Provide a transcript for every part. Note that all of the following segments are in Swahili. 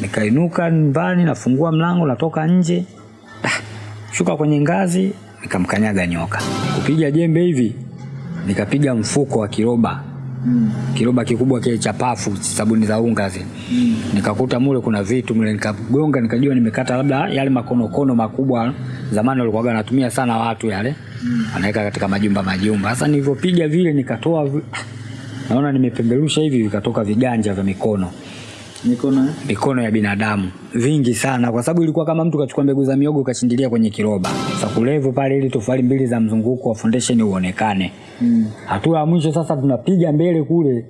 nikainuka nyumbani nafungua mlango natoka nje. Ah, shuka kwenye ngazi nikamkanyaga nyoka. Kupiga jembe hivi nikapiga mfuko wa kiroba. Mm. kiroba kikubwa kile cha pafu sabuni za unga zile. Mm. nikakuta mule kuna vitu mule nikagonga nikajua nimekata labda yale makonokono makubwa. Zamani walikuwa wanatumia sana watu yale. Mm. anaweka katika majumba majumba. Sasa nilivyopiga vile nikatoa naona nimepemberusha hivi vikatoka viganja vya mikono mikono mikono ya binadamu. Vingi sana kwa sababu ilikuwa kama mtu kachukua mbegu za miogo kashindilia kwenye kiroba. Sakulevo pale ili tofali mbili za mzunguko wa foundation uonekane. Mm. hatua ya mwisho sasa tunapiga mbele kule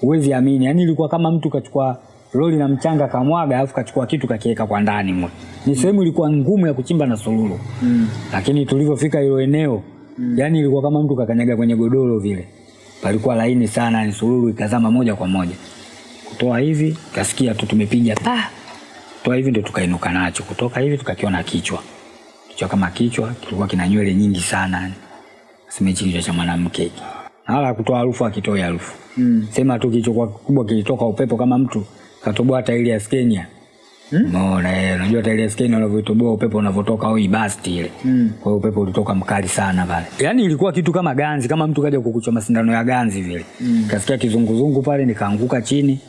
huwezi amini. Yani ilikuwa kama mtu kachukua roli na mchanga kamwaga alafu kachukua kitu kakiweka kwa ndani mwe ni sehemu ilikuwa ngumu ya kuchimba na sululu. Mm. lakini tulivyofika hilo eneo mm. yani ilikuwa kama mtu kakanyaga kwenye godoro vile. Palikuwa laini sana ni sululu ikazama moja kwa moja kutoa hivi kasikia tu tumepiga pa toa hivi ndio tukainuka nacho kutoka hivi tukakiona kichwa kichwa kama kichwa kilikuwa kina nywele nyingi sana simechi kichwa cha mwanamke hala kutoa harufu akitoa harufu mm. sema tu kichwa kubwa kilitoka upepo kama mtu katoboa tairi ya skenia Umeona, eh, unajua tairi ya skenia unavyotoboa upepo unavyotoka au ibasti ile. Mm. Kwa upepo ulitoka mkali sana pale. Yaani ilikuwa kitu kama ganzi, kama mtu kaja kukuchoma sindano ya ganzi vile. Mm. Kasikia kizunguzungu pale nikaanguka chini.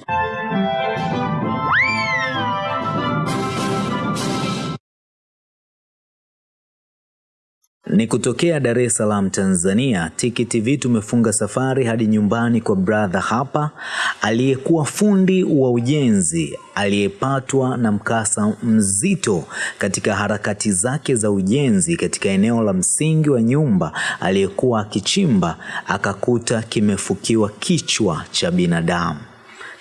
Ni kutokea Dar es Salaam Tanzania, Tiki TV tumefunga safari hadi nyumbani kwa brother hapa aliyekuwa fundi wa ujenzi aliyepatwa na mkasa mzito katika harakati zake za ujenzi katika eneo la msingi wa nyumba aliyekuwa akichimba, akakuta kimefukiwa kichwa cha binadamu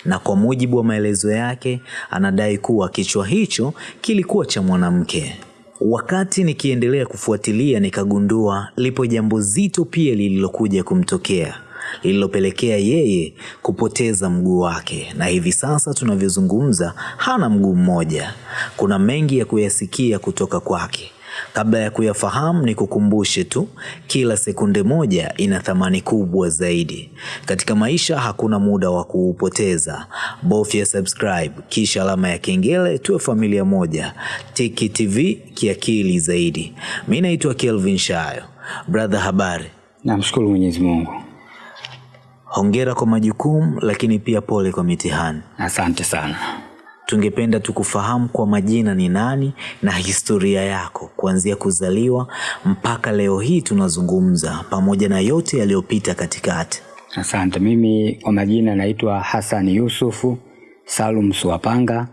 na kwa mujibu wa maelezo yake anadai kuwa kichwa hicho kilikuwa cha mwanamke. Wakati nikiendelea kufuatilia nikagundua lipo jambo zito pia lililokuja kumtokea lililopelekea yeye kupoteza mguu wake, na hivi sasa tunavyozungumza hana mguu mmoja. Kuna mengi ya kuyasikia kutoka kwake. Kabla ya kuyafahamu, ni kukumbushe tu, kila sekunde moja ina thamani kubwa zaidi katika maisha. Hakuna muda wa kuupoteza. Bofya subscribe kisha alama ya kengele, tuwe familia moja. Tiki TV kiakili zaidi. Mi naitwa Kelvin Shayo. Brother, habari? Namshukuru Mwenyezi Mungu. Hongera kwa majukumu, lakini pia pole kwa mitihani. Asante sana. Tungependa tukufahamu kwa majina ni nani na historia yako kuanzia kuzaliwa mpaka leo hii tunazungumza, pamoja na yote yaliyopita katikati. Asante. Mimi kwa majina naitwa Hassan Yusufu Salum Suwapanga,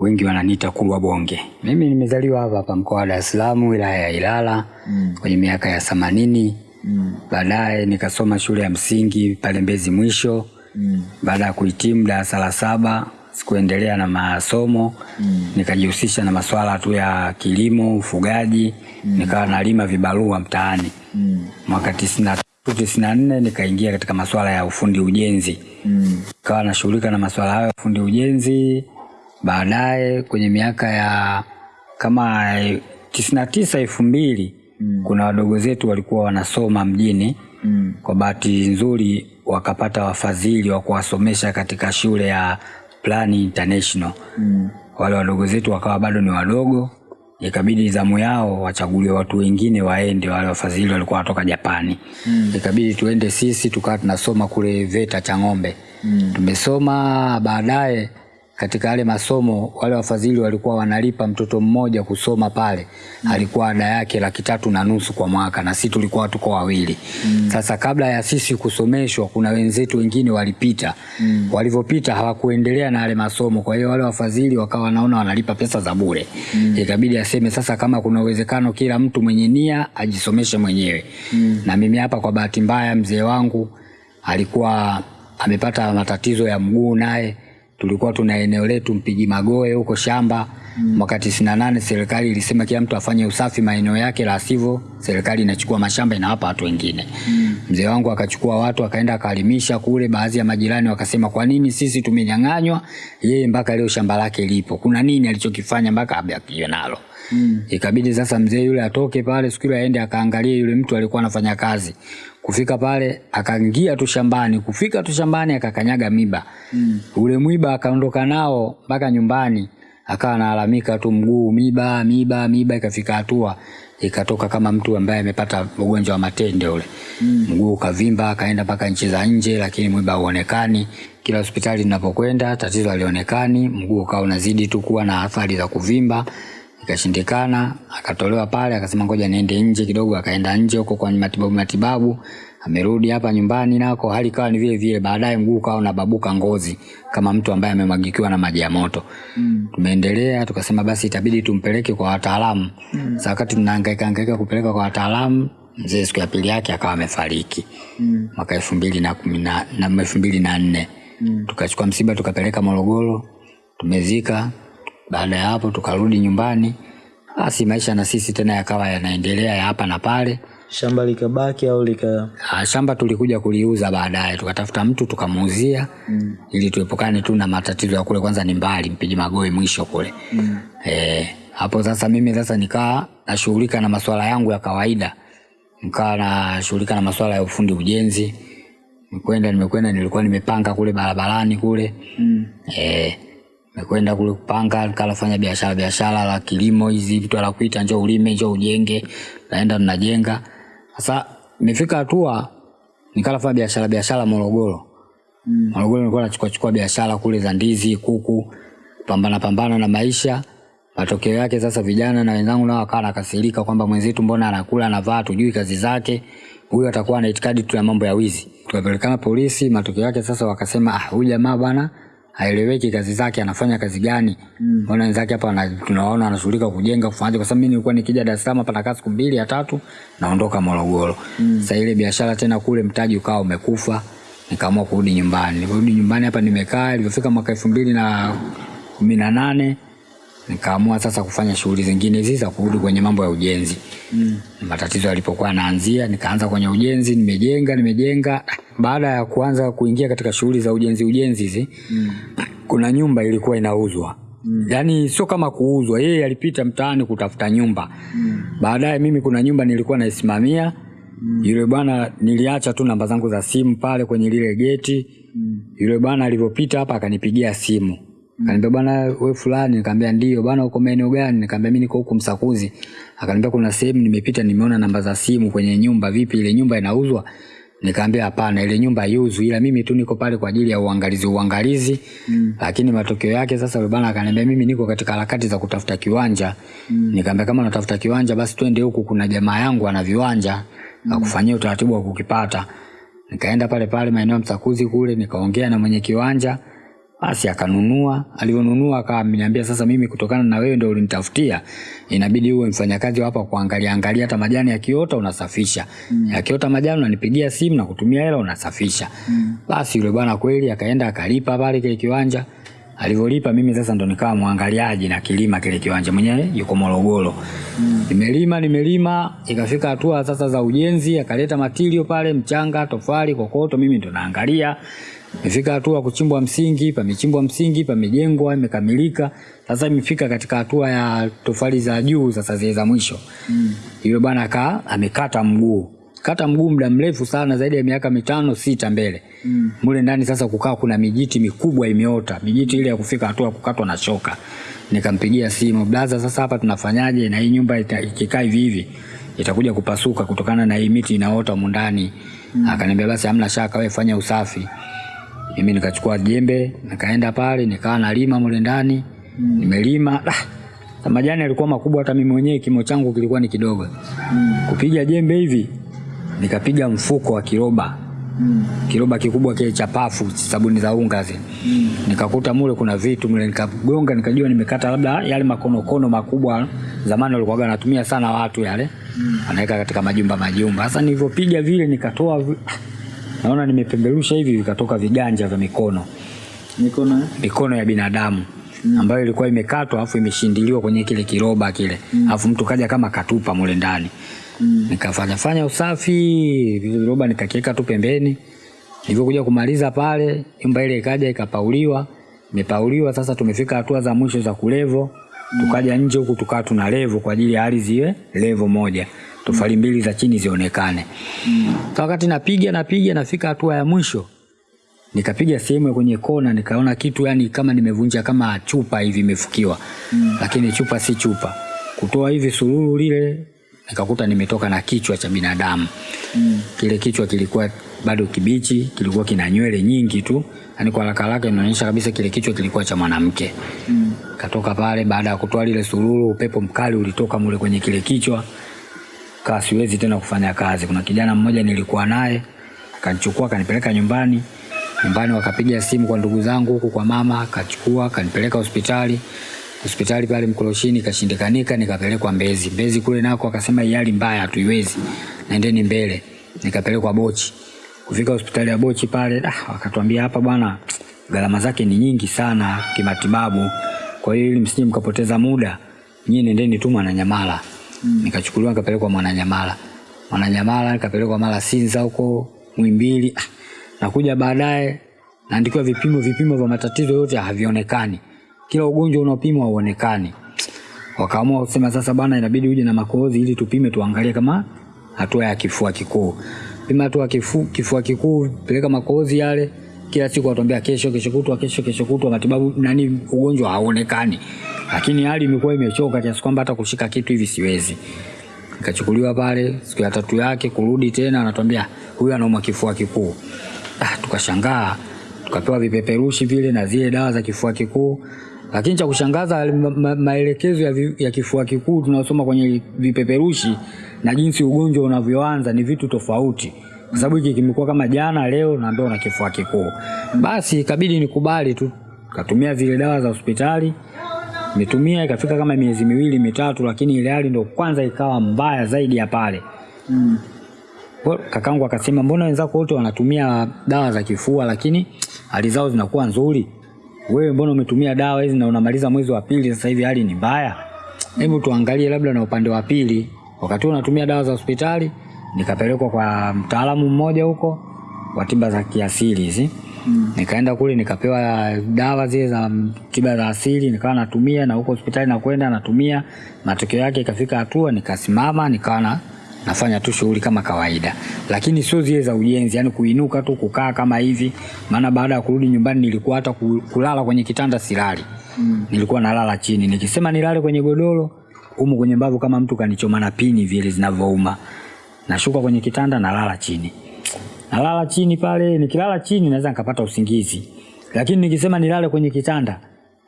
wengi wananiita Kulwa Bonge. Mimi nimezaliwa hapa hapa mkoa wa Dar es Salaam, wilaya ya Ilala mm. kwenye miaka ya themanini mm. baadaye nikasoma shule ya msingi pale Mbezi Mwisho mm. baada ya kuhitimu darasa la saba sikuendelea na masomo mm. nikajihusisha na masuala tu ya kilimo, ufugaji mm. nikawa nalima vibarua mtaani mm. mwaka tisini tisini na nne nikaingia katika masuala ya ufundi ujenzi mm. kawa nashughulika na masuala hayo ya ufundi ujenzi. Baadaye kwenye miaka ya kama tisini na tisa elfu mbili mm. kuna wadogo zetu walikuwa wanasoma mjini mm. kwa bahati nzuri wakapata wafadhili wa kuwasomesha katika shule ya Plan International mm. wale wadogo zetu wakawa bado ni wadogo, ikabidi zamu yao wachaguliwe watu wengine waende, wale wafadhili walikuwa wanatoka Japani mm. ikabidi tuende sisi, tukawa tunasoma kule VETA Chang'ombe mm. tumesoma. Baadaye katika yale masomo wale wafadhili walikuwa wanalipa mtoto mmoja kusoma pale mm. alikuwa ada yake laki tatu na nusu kwa mwaka, na sisi tulikuwa tuko wawili mm. Sasa kabla ya sisi kusomeshwa, kuna wenzetu wengine walipita mm. walivyopita hawakuendelea na yale masomo, kwa hiyo wale wafadhili wakawa wanaona wanalipa pesa za bure mm. ikabidi aseme sasa, kama kuna uwezekano kila mtu mwenye nia ajisomeshe mwenyewe mm. na mimi hapa, kwa bahati mbaya, mzee wangu alikuwa amepata matatizo ya mguu naye tulikuwa tuna eneo letu mpiji Magoe huko shamba mm. mwaka tisini na nane serikali ilisema kila mtu afanye usafi maeneo yake, la sivyo serikali inachukua mashamba inawapa watu wengine mm. mzee wangu akachukua watu akaenda akalimisha kule. Baadhi ya majirani wakasema kwa nini sisi tumenyang'anywa, yeye mpaka leo shamba lake lipo, kuna nini alichokifanya mpaka abakiwe nalo mm. ikabidi sasa mzee yule atoke pale siku ile aende akaangalie yule mtu alikuwa anafanya kazi Kufika pale akaingia tu shambani, kufika tu shambani akakanyaga miba mm. ule mwiba akaondoka nao mpaka nyumbani, akawa analalamika tu mguu miba miba miba, ikafika hatua ikatoka kama mtu ambaye amepata ugonjwa wa matende ule mm. mguu ukavimba, akaenda mpaka nchi za nje, lakini mwiba hauonekani. Kila hospitali ninapokwenda tatizo alionekani mguu ukawa unazidi tu kuwa na athari za kuvimba ikashindikana, akatolewa pale, akasema ngoja niende nje kidogo. Akaenda nje huko kwa matibabu matibabu, amerudi hapa nyumbani nako hali kawa ni vile vile. Baadaye mguu ukawa unababuka ngozi kama mtu ambaye amemwagikiwa na maji ya moto mm. Tumeendelea tukasema basi itabidi tumpeleke kwa wataalamu mm. Sasa wakati tunahangaika hangaika kupeleka kwa wataalamu, mzee siku ya pili yake akawa amefariki mm. mwaka elfu mbili na kumi na na elfu mbili na nne mm. Tukachukua msiba tukapeleka Morogoro, tumezika baada ya hapo tukarudi nyumbani, basi maisha na sisi tena yakawa yanaendelea ya hapa na pale. Shamba likabaki au lika Ah, Shamba tulikuja kuliuza baadaye, tukatafuta mtu tukamuuzia mm. ili tuepukane tu na matatizo ya kule. Kwanza ni mbali Mpiji Magoe mwisho kule mm. E, hapo sasa mimi sasa nikaa nashughulika na masuala yangu ya kawaida, nikaa nashughulika na masuala ya ufundi ujenzi. Nikwenda nimekwenda, nilikuwa nimepanga kule barabarani kule mm. e, nimekwenda kule kupanga, nikalafanya biashara biashara la kilimo, hizi vitu la kuita njoo ulime njoo ujenge, naenda tunajenga. Sasa nimefika hatua nikalafanya biashara biashara Morogoro mm. Morogoro nilikuwa nachukua chukua biashara kule za ndizi, kuku, pambana pambana na maisha. Matokeo yake sasa vijana na wenzangu nao wakawa nakasirika kwamba mwenzetu mbona anakula anavaa, tujui kazi zake, huyu atakuwa na itikadi tu ya mambo ya wizi. Tukapelekana polisi, matokeo yake sasa wakasema ah, huyu jamaa bwana haeleweki kazi zake, anafanya kazi gani? mm. Mbona wenzake hapa tunaona anashughulika kujenga kufanya, kwa sababu mimi nilikuwa nikija Dar es Salaam hapa nakaa siku mbili ya tatu naondoka Morogoro. mm. Sasa ile biashara tena kule mtaji ukawa umekufa, nikaamua kurudi nyumbani. nilirudi nyumbani hapa nimekaa, ilivyofika mwaka elfu mbili na kumi na nane nikaamua sasa kufanya shughuli zingine hizi za kurudi kwenye mambo ya ujenzi mm. matatizo yalipokuwa yanaanzia nikaanza kwenye ujenzi nimejenga nimejenga baada ya kuanza kuingia katika shughuli za ujenzi ujenzi hizi mm. kuna nyumba ilikuwa inauzwa mm. yaani sio kama kuuzwa yeye alipita mtaani kutafuta nyumba mm. baadaye mimi kuna nyumba nilikuwa naisimamia mm. yule bwana niliacha tu namba zangu za simu pale kwenye lile geti mm. yule bwana alivyopita hapa akanipigia simu Akaniambia bwana wewe fulani, nikamwambia ndio bwana, uko maeneo gani? Nikamwambia mimi niko huku Msakuzi. Akaniambia kuna sehemu nimepita, nimeona namba za simu kwenye nyumba, vipi ile nyumba inauzwa? Nikamwambia hapana, ile nyumba haiuzwi, ila mimi tu niko pale kwa ajili ya uangalizi uangalizi. Mm. Lakini matokeo yake sasa yule bwana akaniambia mimi niko katika harakati za kutafuta kiwanja. Mm. Nikamwambia kama unatafuta kiwanja basi twende huku, kuna jamaa yangu ana viwanja mm. akufanyia utaratibu wa kukipata. Nikaenda pale pale maeneo ya Msakuzi kule, nikaongea na mwenye kiwanja basi akanunua. Alivyonunua akaniambia, sasa mimi kutokana na wewe ndio ulinitafutia, inabidi uwe mfanyakazi hapa kuangalia angalia, hata majani yakiota unasafisha, mm. yakiota majani unanipigia simu na kutumia hela unasafisha. Mm. Basi yule bwana kweli akaenda akalipa pale kile kiwanja. Alivyolipa mimi sasa ndo nikawa mwangaliaji na kilima kile kiwanja, mwenyewe yuko Morogoro. Mm. Nimelima nimelima, ikafika hatua sasa za ujenzi, akaleta matilio pale, mchanga, tofali, kokoto, mimi ndo naangalia imefika hatua kuchimbwa msingi, pamechimbwa msingi, pamejengwa, imekamilika. Sasa imefika katika hatua ya tofali za juu, sasa zile za mwisho. Mm. Yule bwana aka amekata mguu, kata mguu muda mrefu sana, zaidi ya miaka mitano sita mbele. Mm. Mule ndani sasa kukaa kuna mijiti mikubwa imeota, mijiti ile ya kufika hatua kukatwa na shoka. Nikampigia simu, blaza, sasa hapa tunafanyaje? Na hii nyumba ikikaa hivi hivi itakuja kupasuka kutokana na hii miti inaota mundani. Mm. Akaniambia basi hamna shaka, wewe fanya usafi mimi nikachukua jembe nikaenda pale nikaa nalima mule ndani mm. nimelima ah, majani yalikuwa makubwa hata mimi mwenyewe kimo changu kilikuwa ni kidogo mm. kupiga jembe hivi nikapiga mfuko wa kiroba mm. kiroba kikubwa kile cha pafu sabuni za unga zile mm. nikakuta mule kuna vitu mule nikagonga nikajua nimekata labda yale makonokono makubwa zamani walikuwa wanatumia sana watu yale mm. anaweka katika majumba majumba sasa nilivyopiga vile nikatoa vi- naona nimepemberusha hivi vikatoka viganja vya mikono mikono eh? mikono ya binadamu mm. ambayo ilikuwa imekatwa afu imeshindiliwa kwenye kile kiroba kile mm. afu mtu kaja kama katupa mule ndani mm. nikafanya fanya usafi viroba nikakiweka tu pembeni nilivyokuja kumaliza pale nyumba ile ikaja ikapauliwa imepauliwa sasa tumefika hatua za mwisho za kulevo tukaja nje huku tukawa tuna levo kwa ajili ya ardhi iwe levo moja tofali mbili za chini zionekane. Sasa wakati napiga napiga nafika hatua ya mwisho nikapiga sehemu ya kwenye kona nikaona kitu yani kama nimevunja kama chupa hivi imefukiwa mm. lakini chupa si chupa kutoa hivi sululu lile nikakuta nimetoka na kichwa cha binadamu mm. kile kichwa kilikuwa bado kibichi kilikuwa kina nywele nyingi tu yani kwa haraka haraka inaonyesha kabisa kile kichwa kilikuwa cha mwanamke mm. katoka pale baada ya kutoa lile sululu upepo mkali ulitoka mule kwenye kile kichwa kaa siwezi tena kufanya kazi. Kuna kijana mmoja nilikuwa naye akanichukua kanipeleka nyumbani. Nyumbani wakapiga simu kwa ndugu zangu huku kwa mama kachukua akanipeleka hospitali. Hospitali pale Mkoloshini kashindikanika, nikapelekwa mbezi. Mbezi kule nako akasema hali mbaya hatuiwezi. Naendeni mbele. Nikapelekwa bochi. Kufika hospitali ya bochi pale ah, wakatuambia hapa bwana gharama zake ni nyingi sana kimatibabu. Kwa hiyo ili msije mkapoteza muda nyie nendeni tu mwananyamala nikachukuliwa nikapelekwa mwananyamala. Mwananyamala nikapelekwa mara sinza huko mwimbili ah, nakuja baadaye naandikiwa vipimo vipimo vya matatizo yote havionekani. Kila ugonjwa unaopimwa hauonekani. Wakaamua kusema sasa bana inabidi uje na makohozi ili tupime tuangalie kama hatua ya kifua kikuu. Pima hatua kifu, kifua kikuu peleka makohozi yale. Kila siku watuambia kesho kesho kutwa kesho kesho kutwa matibabu nani ugonjwa hauonekani lakini hali imekuwa imechoka kiasi kwamba hata kushika kitu hivi siwezi. Nikachukuliwa pale siku ya tatu yake kurudi tena anatuambia huyu anaumwa kifua kikuu. Ah, tukashangaa tukapewa vipeperushi vile na zile dawa za kifua kikuu. Lakini cha kushangaza ma, ma, maelekezo ya, vi, ya kifua kikuu tunayosoma kwenye vipeperushi na jinsi ugonjwa unavyoanza ni vitu tofauti. Kwa sababu hiki kimekuwa kama jana leo naambia una kifua kikuu. Basi ikabidi nikubali tu katumia zile dawa za hospitali nimetumia ikafika kama miezi miwili mitatu lakini ile hali ndo kwanza ikawa mbaya zaidi ya pale. Kwa- kakangu akasema mbona wenzako wote wanatumia dawa za kifua lakini hali zao zinakuwa nzuri? Wewe mbona umetumia dawa hizi na unamaliza mwezi wa pili sasa hivi hali ni mbaya? Hebu tuangalie labda na upande wa pili. Wakati huo natumia dawa za hospitali nikapelekwa kwa mtaalamu mmoja huko wa tiba za kiasili hizi mm. nikaenda kule nikapewa dawa zile za tiba za asili nikawa natumia na huko hospitali nakwenda natumia. Matokeo yake ikafika hatua nikasimama nikawa na nafanya tu shughuli kama kawaida. Lakini sio zile za ujenzi yani kuinuka tu kukaa kama hivi. Maana baada ya kurudi nyumbani nilikuwa hata kulala kwenye kitanda silali. Mm. nilikuwa nalala chini. Nikisema nilale kwenye godoro humu kwenye mbavu kama mtu kanichoma na pini vile zinavyouma. Nashuka kwenye kitanda nalala chini nalala chini pale nikilala chini naweza nikapata usingizi. Lakini nikisema nilale kwenye kitanda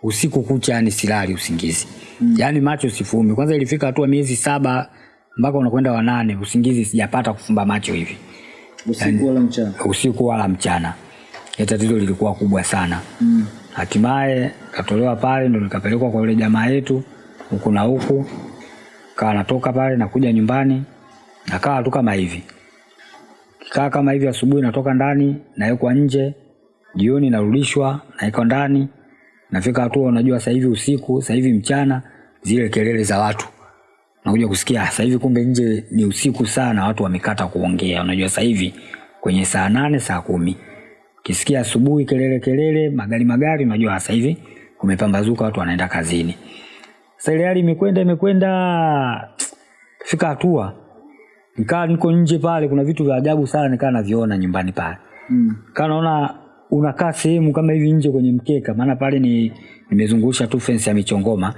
usiku kucha yani silali usingizi. Mm. yani macho sifumi. Kwanza ilifika hatua miezi saba mpaka unakwenda wanane usingizi sijapata kufumba macho hivi. Usiku wala mchana. usiku wala mchana. Ya tatizo lilikuwa kubwa sana. Mm. hatimaye katolewa pale ndo nikapelekwa kwa yule jamaa yetu huku na huku. Kawa natoka pale nakuja nyumbani nakawa tu kama hivi kaa kama hivi asubuhi natoka ndani nawekwa nje jioni narudishwa nawekwa ndani nafika hatua unajua sasa hivi usiku sasa hivi mchana zile kelele za watu. Nakuja kusikia sasa hivi kumbe nje ni usiku sana watu wamekata kuongea. Unajua sasa hivi kwenye saa nane saa kumi. Kisikia asubuhi kelele kelele magari magari unajua sasa hivi kumepambazuka watu wanaenda kazini. Sasa ile hali imekwenda imekwenda fika hatua nikaa niko nje pale kuna vitu vya ajabu sana nikaa naviona nyumbani pale. Mm. kaa naona unakaa sehemu kama hivi nje kwenye mkeka maana pale ni nimezungusha tu fensi ya michongoma.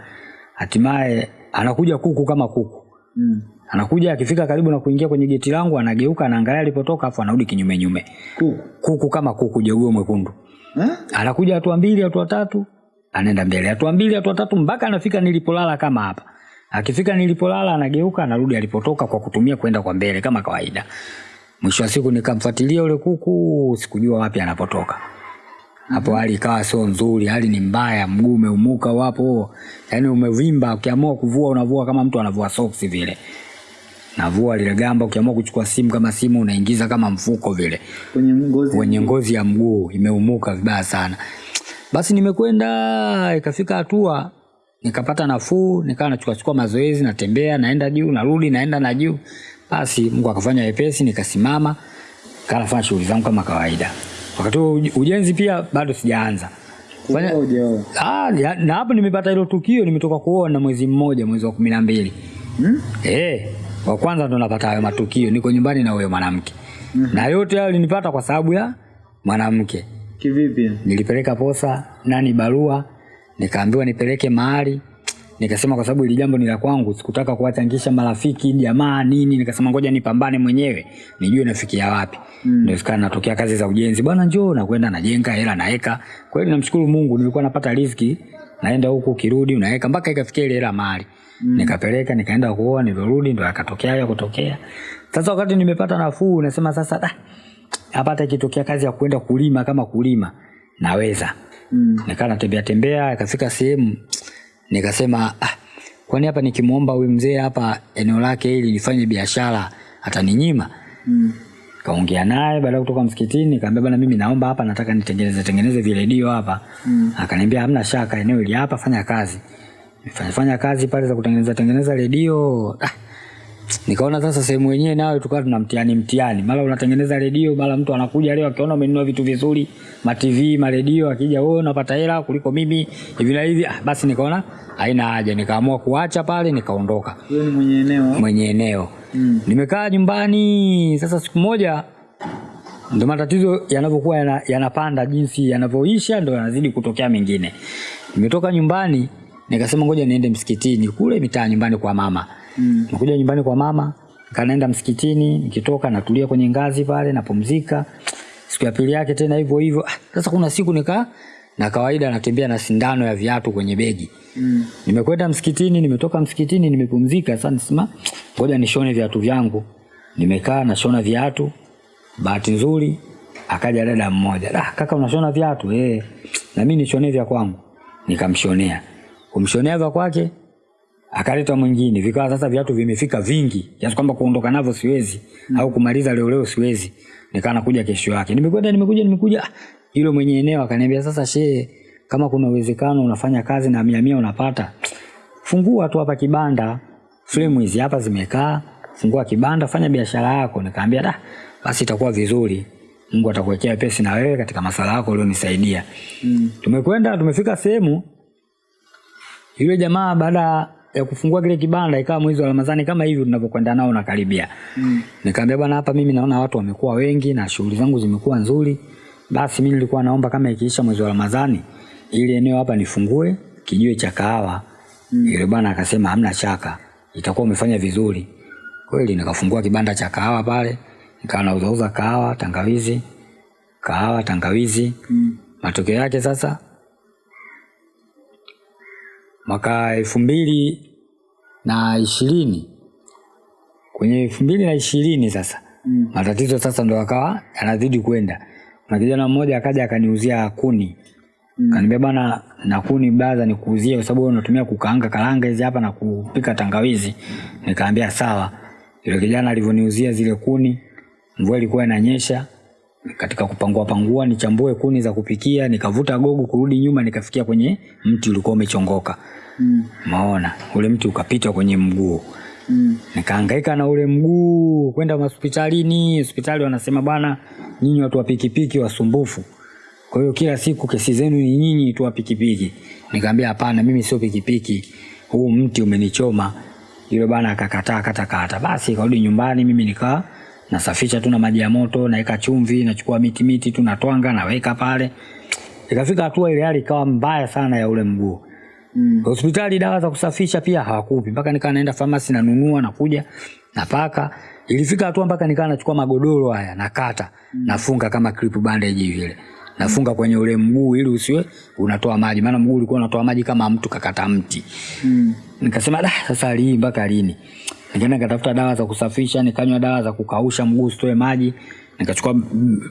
Hatimaye anakuja kuku kama kuku. Mm. anakuja akifika karibu na kuingia kwenye geti langu anageuka anaangalia alipotoka afu anarudi kinyume nyume. Kuku? Kuku kama kuku jeuo mwekundu. Eh? anakuja hatua mbili hatua tatu anaenda mbele. Hatua mbili hatua tatu mpaka anafika nilipolala kama hapa akifika nilipolala anageuka anarudi alipotoka kwa kutumia kwenda kwa mbele kama kawaida. Mwisho wa siku nikamfuatilia ule kuku sikujua wapi anapotoka. Hapo hali ikawa sio nzuri hali ni mbaya mguu umeumuka wapo. Yaani umevimba ukiamua kuvua unavua kama mtu anavua soksi vile. Navua lile gamba ukiamua kuchukua simu kama simu unaingiza kama mfuko vile. Kwenye ngozi. Kwenye ngozi ya mguu imeumuka vibaya sana. Basi nimekwenda ikafika hatua nikapata nafuu nikawa nachukachukua mazoezi natembea naenda juu narudi naenda na juu. Basi mungu akafanya wepesi nikasimama kanafanya shughuli zangu kama kawaida. Wakati huo uj- ujenzi pia bado sijaanza. Fanya- Ah, na hapo nimepata hilo tukio nimetoka kuona mwezi mmoja mwezi wa kumi na mbili. Hmm? Eh, wa kwanza ndo napata hayo matukio, niko nyumbani na huyo mwanamke. Na yote hayo linipata kwa sababu ya mwanamke. Kivipi? Nilipeleka posa nani barua, nikaambiwa nipeleke mahali nikasema kwa sababu ili jambo ni la kwangu, sikutaka kuwachangisha marafiki jamaa nini. Nikasema ngoja nipambane mwenyewe nijue nafikia wapi. Mm. Ndio sikana natokea kazi za ujenzi, bwana njoo, nakwenda najenga hela naeka. Kweli namshukuru Mungu, nilikuwa napata riziki, naenda huku kirudi, unaweka mpaka ikafikia ile hela mahali. Mm. Nikapeleka nikaenda kuoa, nilirudi ndo akatokea hayo kutokea. Sasa wakati nimepata nafuu, nasema sasa da, hapa hata ikitokea kazi ya kwenda kulima kama kulima naweza. Mm. Nikaa natembea tembea, ikafika sehemu nikasema ah, kwani hapa nikimwomba huyu mzee hapa eneo lake ili nifanye biashara ataninyima? Mm. Kaongea naye baada ya kutoka msikitini, nikamwambia bana mimi naomba hapa, nataka nitengeneze tengeneze viredio hapa. Mm. Akaniambia hamna shaka, eneo ili hapa, fanya kazi. fanya, fanya kazi pale za kutengeneza tengeneza redio. Ah, nikaona sasa sehemu yenyewe nayo tukawa tuna mtihani mtihani, mara unatengeneza redio, mara mtu anakuja leo akiona umenunua vitu vizuri, ma TV, ma redio, akija wewe unapata hela kuliko mimi hivi na hivi. Ah, basi nikaona haina haja, nikaamua kuacha pale, nikaondoka. Wewe ni mwenye eneo? mwenye eneo. Mm. nimekaa nyumbani. Sasa siku moja ndo matatizo yanavyokuwa yana- yanapanda jinsi yanavyoisha ndo yanazidi kutokea mengine. Nimetoka nyumbani nikasema ngoja niende msikitini kule mitaa nyumbani kwa mama Mm. nikuja nyumbani kwa mama kanaenda msikitini nikitoka natulia kwenye ngazi pale napumzika. Siku ya pili yake tena hivyo hivyo. Ah, sasa kuna siku nika na kawaida natembea na sindano ya viatu kwenye begi. Mm. nimekwenda msikitini nimetoka msikitini nimepumzika. Sasa nisema ngoja nishone viatu vyangu. Nimekaa nashona viatu. Bahati nzuri akaja dada mmoja. Ah, kaka unashona viatu? Eh na mimi nishonee vya kwangu. Nikamshonea. Kumshonea vya kwake akaleta mwingine. Vikawa sasa viatu vimefika vingi. Kiasi kwamba kuondoka navyo siwezi. Mm. au kumaliza leo leo siwezi. Nikaa nakuja kesho yake. Nimekwenda nimekuja nimekuja. Yule mwenye eneo akaniambia sasa shehe kama kuna uwezekano unafanya kazi na mia mia unapata. Fungua tu hapa kibanda. Fremu hizi hapa zimekaa. Fungua kibanda fanya biashara yako. Nikaambia da basi itakuwa vizuri. Mungu atakuwekea pesi na wewe katika masala yako ulionisaidia. Mm. tumekwenda tumefika sehemu. Yule jamaa baada ya kufungua kile kibanda ikawa mwezi wa ramadhani kama hivi tunavyokwenda nao nakaribia Mm. nikaambia bwana hapa mimi naona watu wamekuwa wengi na shughuli zangu zimekuwa nzuri basi mimi nilikuwa naomba kama ikiisha mwezi wa ramadhani ili eneo hapa nifungue kijiwe cha kahawa mm. yule bwana akasema hamna shaka itakuwa umefanya vizuri kweli nikafungua kibanda cha kahawa pale nikawa nauzauza kahawa tangawizi kahawa tangawizi Mm. matokeo yake sasa mwaka elfu mbili na ishirini. Kwenye elfu mbili na ishirini sasa. Mm. matatizo sasa ndo akawa yanazidi kwenda kuna kijana mmoja akaja akaniuzia kuni. Mm. kaniambia bwana na kuni baza nikuuzie kwa sababu unatumia kukaanga karanga hizi hapa na kupika tangawizi. Nikaambia sawa. Yule kijana alivyoniuzia zile kuni mvua ilikuwa inanyesha katika kupangua pangua nichambue kuni za kupikia nikavuta gogo kurudi nyuma nikafikia kwenye mti ulikuwa umechongoka. Mm. maona ule mti ukapita kwenye mguu. Mm. nikaangaika na ule mguu kwenda hospitalini. Hospitali wanasema bwana nyinyi watu wa pikipiki wasumbufu. Kwa hiyo kila siku kesi zenu ni nyinyi tu wa pikipiki. Nikaambia hapana mimi sio pikipiki. Huu mti umenichoma. Yule bwana akakataa katakata basi karudi nyumbani mimi nikaa nasafisha tu na maji ya moto naweka chumvi nachukua miti miti tu natwanga naweka pale. Ikafika hatua ile hali ikawa mbaya sana ya ule mguu. Mm. hospitali dawa za kusafisha pia hawakupi. Mpaka nikaa naenda famasi nanunua nakuja napaka. Ilifika hatua mpaka nikaa nachukua magodoro haya nakata. Nafunga kama clip bandage vile nafunga kwenye ule mguu ili usiwe unatoa maji. Maana mguu ulikuwa unatoa maji kama mtu kakata mti. Mm. nikasema da sasa lii mpaka lini nikaenda nikatafuta dawa za kusafisha nikanywa dawa za kukausha mguu usitoe maji nikachukua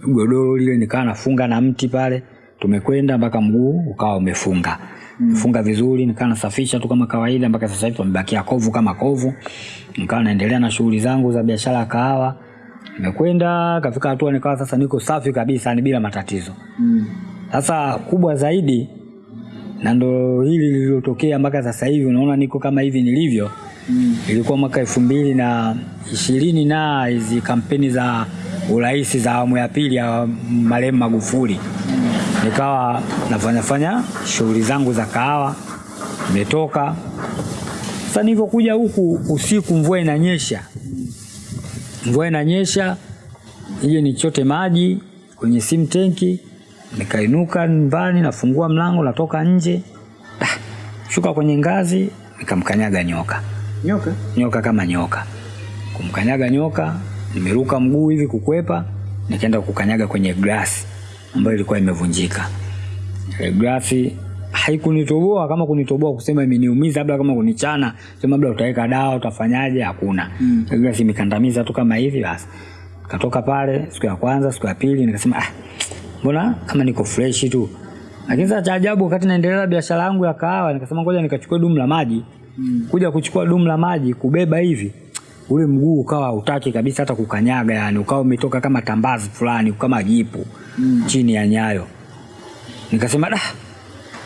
godoro lile nikaa nafunga na mti pale tumekwenda mpaka mguu ukawa umefunga mm. funga vizuri nikaa nasafisha tu kama kawaida mpaka sasa hivi pamebakia kovu kama kovu nikawa naendelea na shughuli zangu za biashara ya kahawa nimekwenda kafika hatua nikawa sasa niko safi kabisa ni bila matatizo Mm. sasa kubwa zaidi na ndo hili lililotokea mpaka sasa hivi unaona niko kama hivi nilivyo Mm. ilikuwa mwaka elfu mbili na ishirini na hizi kampeni za urais za awamu ya pili ya marehemu Magufuli. Nikawa nafanyafanya shughuli zangu za kahawa nimetoka. Sasa nilivyokuja huku usiku mvua inanyesha. Mvua inanyesha, nije nichote maji kwenye sim tenki, nikainuka nyumbani, nafungua mlango, natoka nje, shuka kwenye ngazi, nikamkanyaga nyoka Nyoka? nyoka kama nyoka. Kumkanyaga nyoka, nimeruka mguu hivi kukwepa, nikaenda kukanyaga kwenye glasi ambayo ilikuwa imevunjika. Glasi haikunitoboa kama kunitoboa kusema imeniumiza, labda kama kunichana, sema labda utaweka dawa utafanyaje, hakuna. Mm. Glasi imekandamiza tu kama hivi basi. Katoka pale siku ya kwanza, siku ya pili nikasema ah, mbona kama niko fresh tu. Lakini sasa cha ajabu wakati naendelea biashara yangu ya kahawa nikasema ngoja nikachukue dumu la maji. Mm. Kuja kuchukua dumu la maji kubeba hivi ule mguu ukawa utaki kabisa hata kukanyaga, yani ukawa umetoka kama tambazi fulani kama jipu mm. chini ya nyayo. Nikasema da,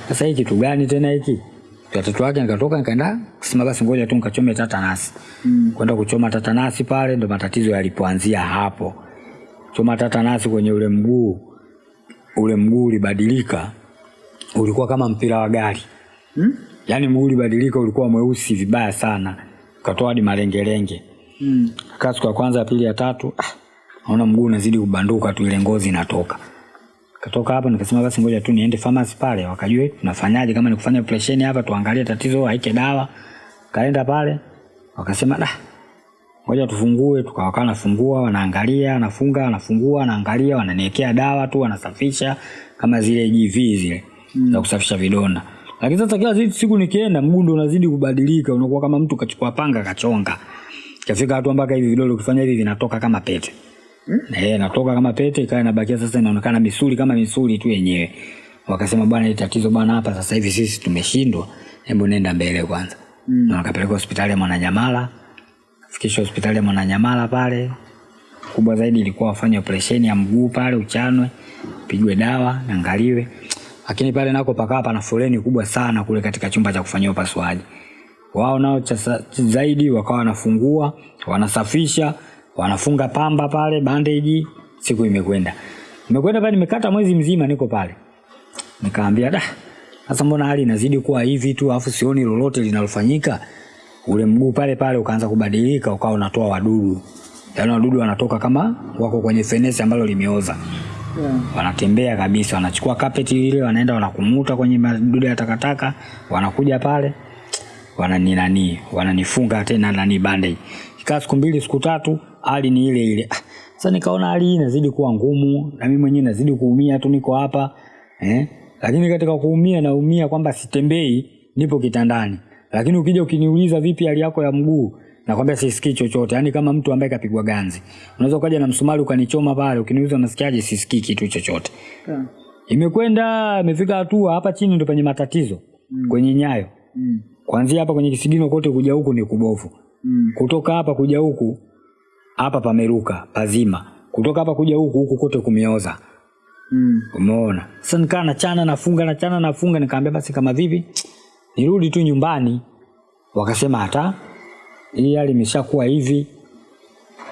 sasa hii kitu gani tena hiki? Watoto wake nikatoka nikaenda kusema basi ngoja tu nikachome tatanasi. Mm. Kwenda kuchoma tatanasi pale ndo matatizo yalipoanzia hapo. Choma tatanasi kwenye ule mguu, ule mguu ulibadilika, ulikuwa kama mpira wa gari Hmm? Yaani mguu ulibadilika, ulikuwa mweusi vibaya sana, ukatoa hadi malengelenge. Mm. Kaa siku ya kwanza, ya pili, ya tatu, ah, naona mguu unazidi kubanduka tu, ile ngozi inatoka. Katoka hapo nikasema basi ngoja tu niende pharmacy pale, wakajue tunafanyaje, kama ni kufanya operation hapa, tuangalie tatizo haike dawa. Kaenda pale wakasema da, ngoja tufungue, tukawakaa nafungua, wanaangalia, anafunga, wanafungua, wanaangalia, wananiwekea dawa tu, wanasafisha kama zile GV zile mm. za kusafisha vidonda. Lakini sasa kila zidi siku nikienda mguu ndo unazidi kubadilika, unakuwa kama mtu kachukua panga kachonga. Kafika hatua mpaka hivi vidole ukifanya hivi vinatoka kama pete. Mm. Eh, natoka kama pete ikawa inabakia sasa inaonekana misuli kama misuli tu yenyewe. Wakasema bwana, hili tatizo bwana hapa sasa hivi sisi tumeshindwa. Hebu nenda mbele kwanza. Mm. Na wakapeleka hospitali ya Mwananyamala. Fikisha hospitali ya Mwananyamala pale. Kubwa zaidi ilikuwa wafanye operesheni ya mguu pale uchanwe, pigwe dawa, niangaliwe. Lakini pale nako pakawa pana foleni kubwa sana kule katika chumba cha kufanyia upasuaji. Wao nao zaidi wakawa wanafungua, wanasafisha, wanafunga pamba pale, bandage. Siku imekwenda. Imekwenda pale nimekata mwezi mzima niko pale. Nikaambia da, sasa mbona hali inazidi kuwa hivi tu afu sioni lolote linalofanyika? Ule mguu pale pale ukaanza kubadilika, ukawa unatoa wadudu. Yaani wadudu wanatoka kama wako kwenye fenesi ambalo limeoza. Yeah. Wanatembea kabisa, wanachukua kapeti ile, wanaenda wanakumuta kwenye madude ya takataka, wanakuja pale wanani nani, wananifunga tena nani bandage. Ikaa siku mbili siku tatu, hali ni ile ile. Ah, Sasa nikaona hali hii inazidi kuwa ngumu na mimi mwenyewe nazidi kuumia tu, niko hapa eh. Lakini katika kuumia naumia kwamba sitembei, nipo kitandani. Lakini ukija ukiniuliza vipi hali yako ya mguu, nakwambia sisikii chochote, yaani kama mtu ambaye kapigwa ganzi. Unaweza ukaja na msumari ukanichoma pale, ukiniuza unasikiaje, sisikii kitu chochote. Yeah. Imekwenda imefika hatua hapa chini ndo penye matatizo mm. kwenye nyayo Mm. kuanzia hapa kwenye kisigino kote kuja huku ni kubovu Mm. kutoka hapa kuja huku hapa pameruka pazima kutoka hapa kuja huku huku kote kumeoza Mm. umeona sasa nikaa nachana nafunga nachana nafunga nikaambia basi kama vipi nirudi tu nyumbani wakasema hata hii hali imeshakuwa hivi.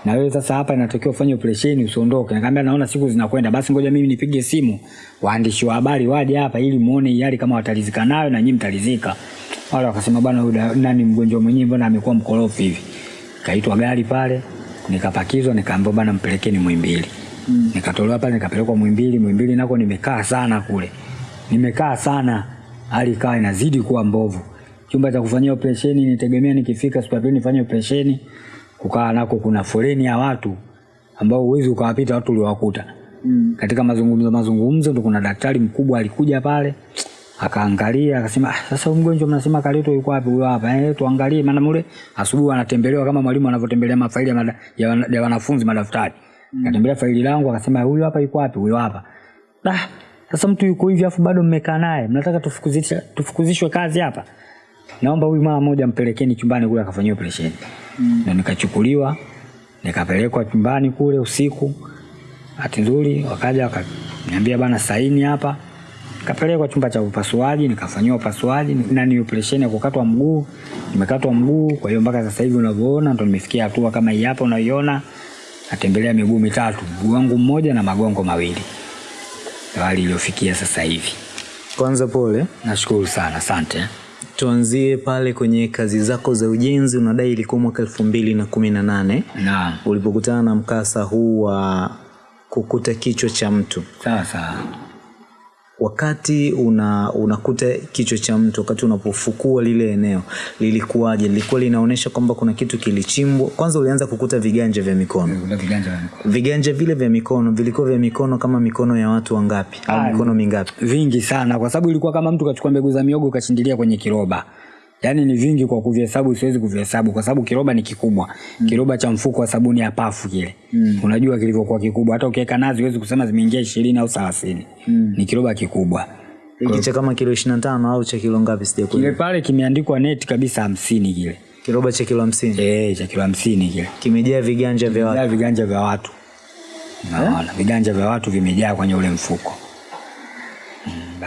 Na wewe sasa hapa inatakiwa ufanye operesheni usiondoke. Nikamwambia naona siku zinakwenda. Basi ngoja mimi nipige simu. Waandishi wa habari waje hapa ili muone hali kama watalizika nayo na nyinyi mtalizika. Wale wakasema bwana huyu nani mgonjwa mwenyewe mbona amekuwa mkorofi hivi? Kaitwa gari pale nikapakizwa nikaambiwa bwana mpelekeni Muhimbili. Mm. nikatolewa pale nikapelekwa Muhimbili. Muhimbili nako nimekaa sana kule. Nimekaa sana. Hali ikawa inazidi kuwa mbovu chumba cha kufanyia operesheni nitegemea nikifika pili nifanye operesheni. Kukaa nako kuna foleni ya watu ambao uwezi ukawapita watu uliowakuta Mm. katika mazungumzo mazungumzo ndo kuna daktari mkubwa alikuja pale akaangalia akasema ah, sasa mgonjwa mnasema kaletwa yuko wapi? Huyo hapa. Eh tuangalie. Maana mule asubuhi anatembelewa kama mwalimu anavyotembelea mafaili ya, mada, ya, wana- ya wanafunzi madaftari. Mm. katembelea faili langu akasema huyu hapa yuko wapi? Huyo hapa. Ah sasa mtu yuko hivi afu bado mmekaa naye mnataka tufukuzishwe tufukuzishwe kazi hapa naomba huyu mara moja mpelekeni chumbani kule akafanyia operesheni. Mm. na nikachukuliwa nikapelekwa chumbani kule usiku. Hati nzuri wakaja wakaniambia bana saini hapa. Nikapelekwa chumba cha upasuaji nikafanyiwa upasuaji na ni operesheni ya kukatwa mguu. Nimekatwa mguu kwa hiyo mpaka sasa hivi unavyoona ndo nimefikia hatua kama hii hapa unaiona. Natembelea miguu mitatu mguu wangu mmoja na magongo mawili. Ndo hali iliyofikia sasa hivi. Kwanza pole, nashukuru sana asante tuanzie pale kwenye kazi zako za ujenzi unadai ilikuwa mwaka elfu mbili na kumi na nane. Ulipokutana na mkasa huu wa kukuta kichwa cha mtu. Sawa sawa. Wakati una unakuta kichwa cha mtu wakati unapofukua lile eneo lilikuwaje? Lilikuwa linaonyesha kwamba kuna kitu kilichimbwa. Kwanza ulianza kukuta viganja vya mikono. Viganja viganja vile vya mikono vilikuwa vya mikono kama mikono ya watu wangapi? Au mikono mingapi? Vingi sana kwa sababu ilikuwa kama mtu kachukua mbegu za miogo ukachindilia kwenye kiroba yaani ni vingi kwa kuvihesabu siwezi kuvihesabu kwa sababu kiroba ni kikubwa. Mm. kiroba cha mfuko wa sabuni ya pafu kile. Mm. unajua kilivyokuwa kikubwa. Hata ukiweka nazi huwezi kusema zimeingia ishirini au thelathini. Mm. ni kiroba kikubwa. Hiki cha kama kilo ishiri na tano au cha kilo ngapi kile pale kimeandikwa neti kabisa hamsini kile. Kiroba cha kilo hamsini? E, cha kilo hamsini kile. Kimejaa viganja vya watu. viganja vya watu. Naona viganja vya watu vimejaa kwenye ule mfuko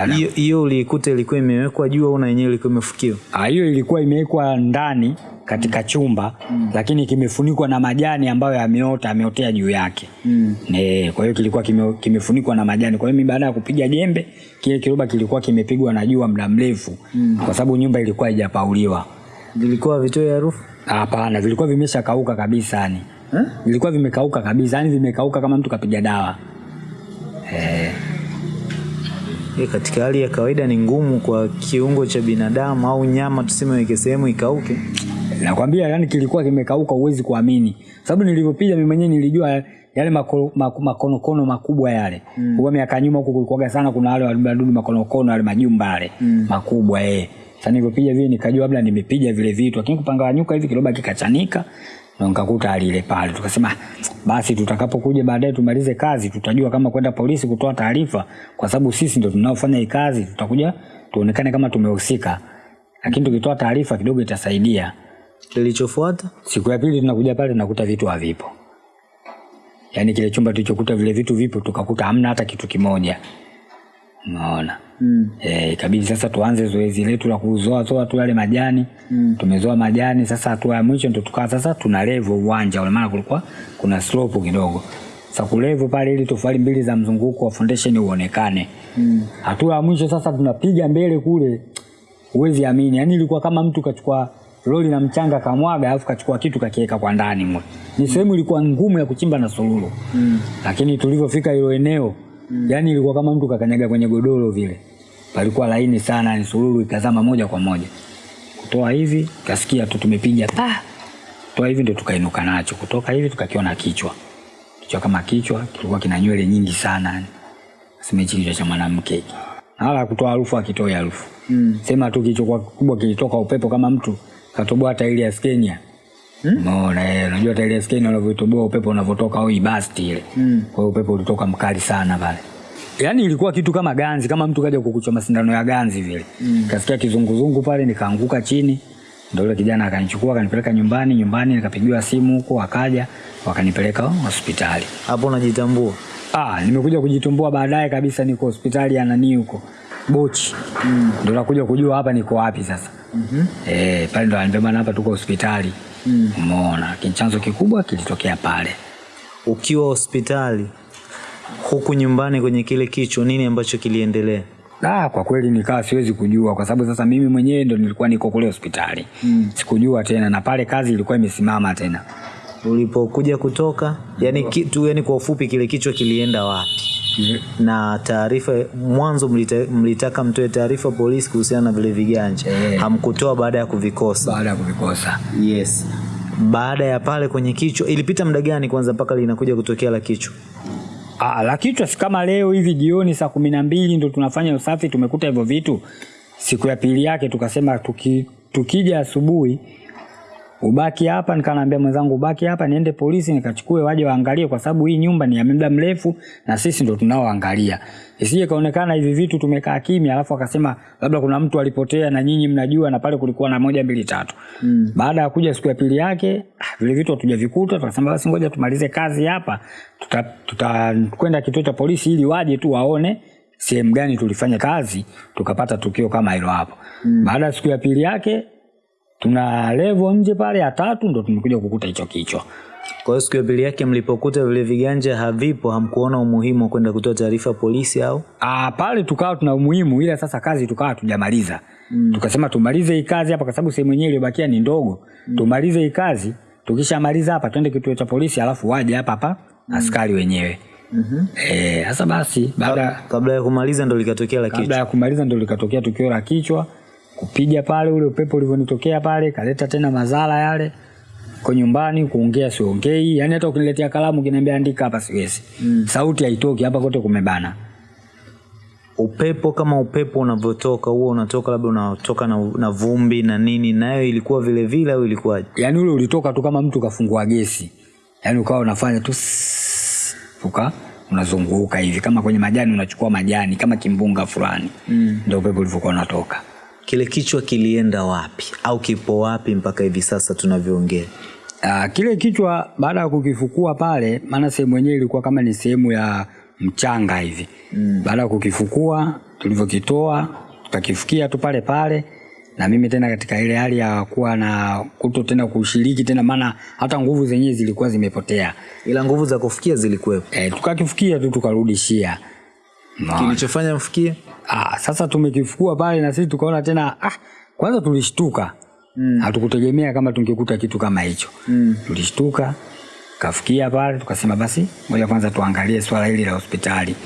hiyo hiyo uliikuta ilikuwa imewekwa juu au na yenyewe ilikuwa imefukiwa Ah, hiyo ilikuwa imewekwa ndani katika mm. chumba mm. lakini kimefunikwa na majani ambayo yameota ameotea juu yake mm. e, kwa hiyo kilikuwa kime, kimefunikwa na majani kwa hiyo mimi baada ya kupiga jembe kile kiroba kilikuwa kimepigwa na jua muda mrefu mm. kwa sababu nyumba ilikuwa haijapauliwa vilikuwa vitoe harufu hapana vilikuwa vimeshakauka kabisa yani Eh? vilikuwa vimekauka kabisa yani vimekauka kama mtu kapiga dawa eh, Eh, katika hali ya kawaida ni ngumu kwa kiungo cha binadamu au nyama tuseme weke sehemu ikauke. Nakwambia yani kilikuwa kimekauka uwezi kuamini. Sababu nilivyopiga mimi mwenyewe nilijua yale mako- mako- makonokono makubwa yale. Mm. kwa miaka nyuma huko kulikuwaga sana kuna wale wadudu makonokono yale majumba yale. Mm. makubwa eh. Sasa nilivyopiga vile nikajua labda nimepiga vile vitu lakini kupanga nyuka hivi kiroba kikachanika na nikakuta alile pale tukasema "Ah, basi tutakapokuja baadaye tumalize kazi tutajua kama kwenda polisi kutoa taarifa kwa sababu sisi ndo tunaofanya hii kazi tutakuja tuonekane kama tumehusika. Lakini tukitoa taarifa kidogo itasaidia. Kilichofuata? Siku ya pili tunakuja pale tunakuta vitu havipo. Yaani kile chumba tulichokuta vile vitu vipo tukakuta hamna hata kitu kimoja unaona mm. Eh, ikabidi sasa tuanze zoezi letu la kuzoa zoa tu yale majani mm. tumezoa majani sasa hatua ya mwisho ndo tukaa sasa tuna levo uwanja ule maana kulikuwa kuna slope kidogo sasa kulevo pale ili tofali mbili za mzunguko wa foundation uonekane Mm. hatua ya mwisho sasa tunapiga mbele kule huwezi amini yaani ilikuwa kama mtu kachukua lori na mchanga kamwaga alafu kachukua kitu kakiweka kwa ndani mwe ni sehemu ilikuwa ngumu ya kuchimba na sululu Mm. lakini tulivyofika hilo eneo mm. yani ilikuwa kama mtu kakanyaga kwenye godoro vile. Palikuwa laini sana ni sululu ikazama moja kwa moja. Kutoa hivi kasikia tu tumepiga pa! Toa hivi ndio tukainuka nacho. Kutoka hivi tukakiona kichwa. Kichwa kama kichwa kilikuwa kina nywele nyingi sana. Sema hichi kichwa cha mwanamke. Hiki na kutoa harufu akitoi harufu. Mm. sema tu kichwa kubwa kilitoka upepo kama mtu katoboa tairi ya skenia Umeona eh, unajua tairi skeni skenia unavyotoboa upepo unavotoka au ibasti ile. Mm. Kwa hiyo upepo ulitoka mkali sana pale. Yaani ilikuwa kitu kama ganzi, kama mtu kaja kukuchoma sindano ya ganzi vile. Mm. Kasikia kizunguzungu pale nikaanguka chini. Ndio yule kijana akanichukua akanipeleka nyumbani, nyumbani nikapigiwa simu huko akaja wakanipeleka hospitali. hapo unajitambua Ah, nimekuja kujitumbua baadaye kabisa niko hospitali ya nani huko. Bochi. Mm. Ndio nakuja kujua hapa niko wapi sasa. mm-hmm. Eh, pale ndo ananiambia hapa tuko hospitali. Mm. Umeona, lakini chanzo kikubwa kilitokea pale. ukiwa hospitali huku nyumbani kwenye kile kichwa nini ambacho kiliendelea Ah, kwa kweli nikawa siwezi kujua kwa sababu sasa mimi mwenyewe ndo nilikuwa niko kule hospitali. Mm. Sikujua tena na pale kazi ilikuwa imesimama tena. Ulipokuja kutoka yani kitu yani kwa ufupi kile kichwa kilienda wapi na taarifa mwanzo mlita, mlitaka mtoe taarifa polisi kuhusiana na vile viganja yeah. hamkutoa baada ya kuvikosa Baada ya kuvikosa. yes baada ya pale kwenye kichwa ilipita muda gani kwanza mpaka linakuja kutokea la kichwa Ah, la kichwa si kama leo hivi jioni saa kumi na mbili ndo tunafanya usafi tumekuta hivyo vitu. Siku ya pili yake tukasema tuki, tukija asubuhi ubaki hapa, nikanaambia mwenzangu ubaki hapa niende polisi nikachukue waje waangalie, kwa sababu hii nyumba ni ya muda mrefu na sisi ndo tunaoangalia, isije kaonekana hivi vitu tumekaa kimya, alafu akasema labda kuna mtu alipotea na nyinyi mnajua, na pale kulikuwa na moja mbili tatu. Mm. Baada ya kuja siku ya pili yake ah, vile vitu hatujavikuta, tukasema basi ngoja tumalize kazi hapa, tutakwenda tuta kituo cha polisi ili waje tu waone sehemu gani tulifanya kazi tukapata tukio kama hilo hapo. Mm. Baada ya siku ya pili yake tuna levo nje pale ya tatu ndo tumekuja kukuta hicho kichwa. kwa hiyo siku ya pili yake mlipokuta vile viganja havipo hamkuona umuhimu wa kwenda kutoa taarifa polisi au Ah, pale tukawa tuna umuhimu ila sasa kazi tukawa tujamaliza. mm. tukasema tumalize hii kazi hapa kwa sababu sehemu yenyewe iliyobakia ni ndogo mm. tumalize hii kazi tukishamaliza hapa twende kituo cha polisi alafu waje hapa hapa mm. askari wenyewe Mhm. Eh, sasa basi baada kabla ya kumaliza ndo likatokea la kichwa kabla ya kumaliza ndo likatokea tukio la kichwa kupiga pale ule upepo ulivyonitokea pale kaleta tena madhara yale. Kwa nyumbani kuongea siongei. Yani hata ukiniletea kalamu kinaambia andika hapa siwezi. Mm. sauti haitoki hapa kote kumebana. Upepo kama upepo unavyotoka huo unatoka labda unatoka na, na vumbi na nini nayo ilikuwa vile vile au ilikuwaje? Yani ule ulitoka tu kama mtu kafungua gesi. Yani ukawa unafanya tu tuka uka unazunguka hivi. Kama kwenye majani unachukua majani kama kimbunga fulani. Mm. ndio upepo ulivyokuwa unatoka kile kichwa kilienda wapi au kipo wapi mpaka hivi sasa tunavyoongea Uh, kile kichwa baada ya kukifukua pale, maana sehemu yenyewe ilikuwa kama ni sehemu ya mchanga hivi mm. Baada ya kukifukua, tulivyokitoa tukakifukia tu pale pale, na mimi tena katika ile hali ya kuwa na kuto tena kushiriki tena, maana hata nguvu zenyewe zilikuwa zimepotea. ila nguvu za kufikia zilikuwepo E, tukakifukia tu tukarudishia. No. kilichofanya mfikie Ah, sasa tumekifukua pale na sisi tukaona tena ah, kwanza tulishtuka. Mm. hatukutegemea kama tungekuta kitu kama hicho. Mm. tulishtuka kafikia pale tukasema basi moja kwanza tuangalie swala hili la hospitali.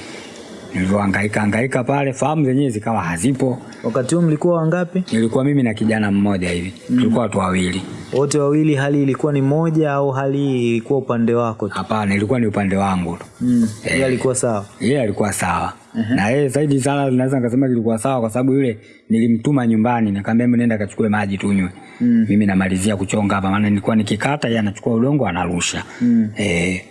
Nilivyohangaika hangaika pale fahamu zenyewe zikawa hazipo. Wakati huo mlikuwa wangapi? Nilikuwa mimi na kijana mmoja hivi. Mm. tulikuwa watu wawili. Wote wawili hali ilikuwa ni moja au hali ilikuwa upande wako tu? Hapana ilikuwa ni upande wangu tu. Mm. yeye alikuwa sawa? Yeye alikuwa sawa uh-huh. na yeye zaidi sana naweza nikasema kilikuwa sawa kwa sababu yule nilimtuma nyumbani nikamwambia mimi nenda kachukue maji tunywe mm. mimi namalizia kuchonga hapa maana nilikuwa nikikata yeye anachukua udongo anarusha mm. eh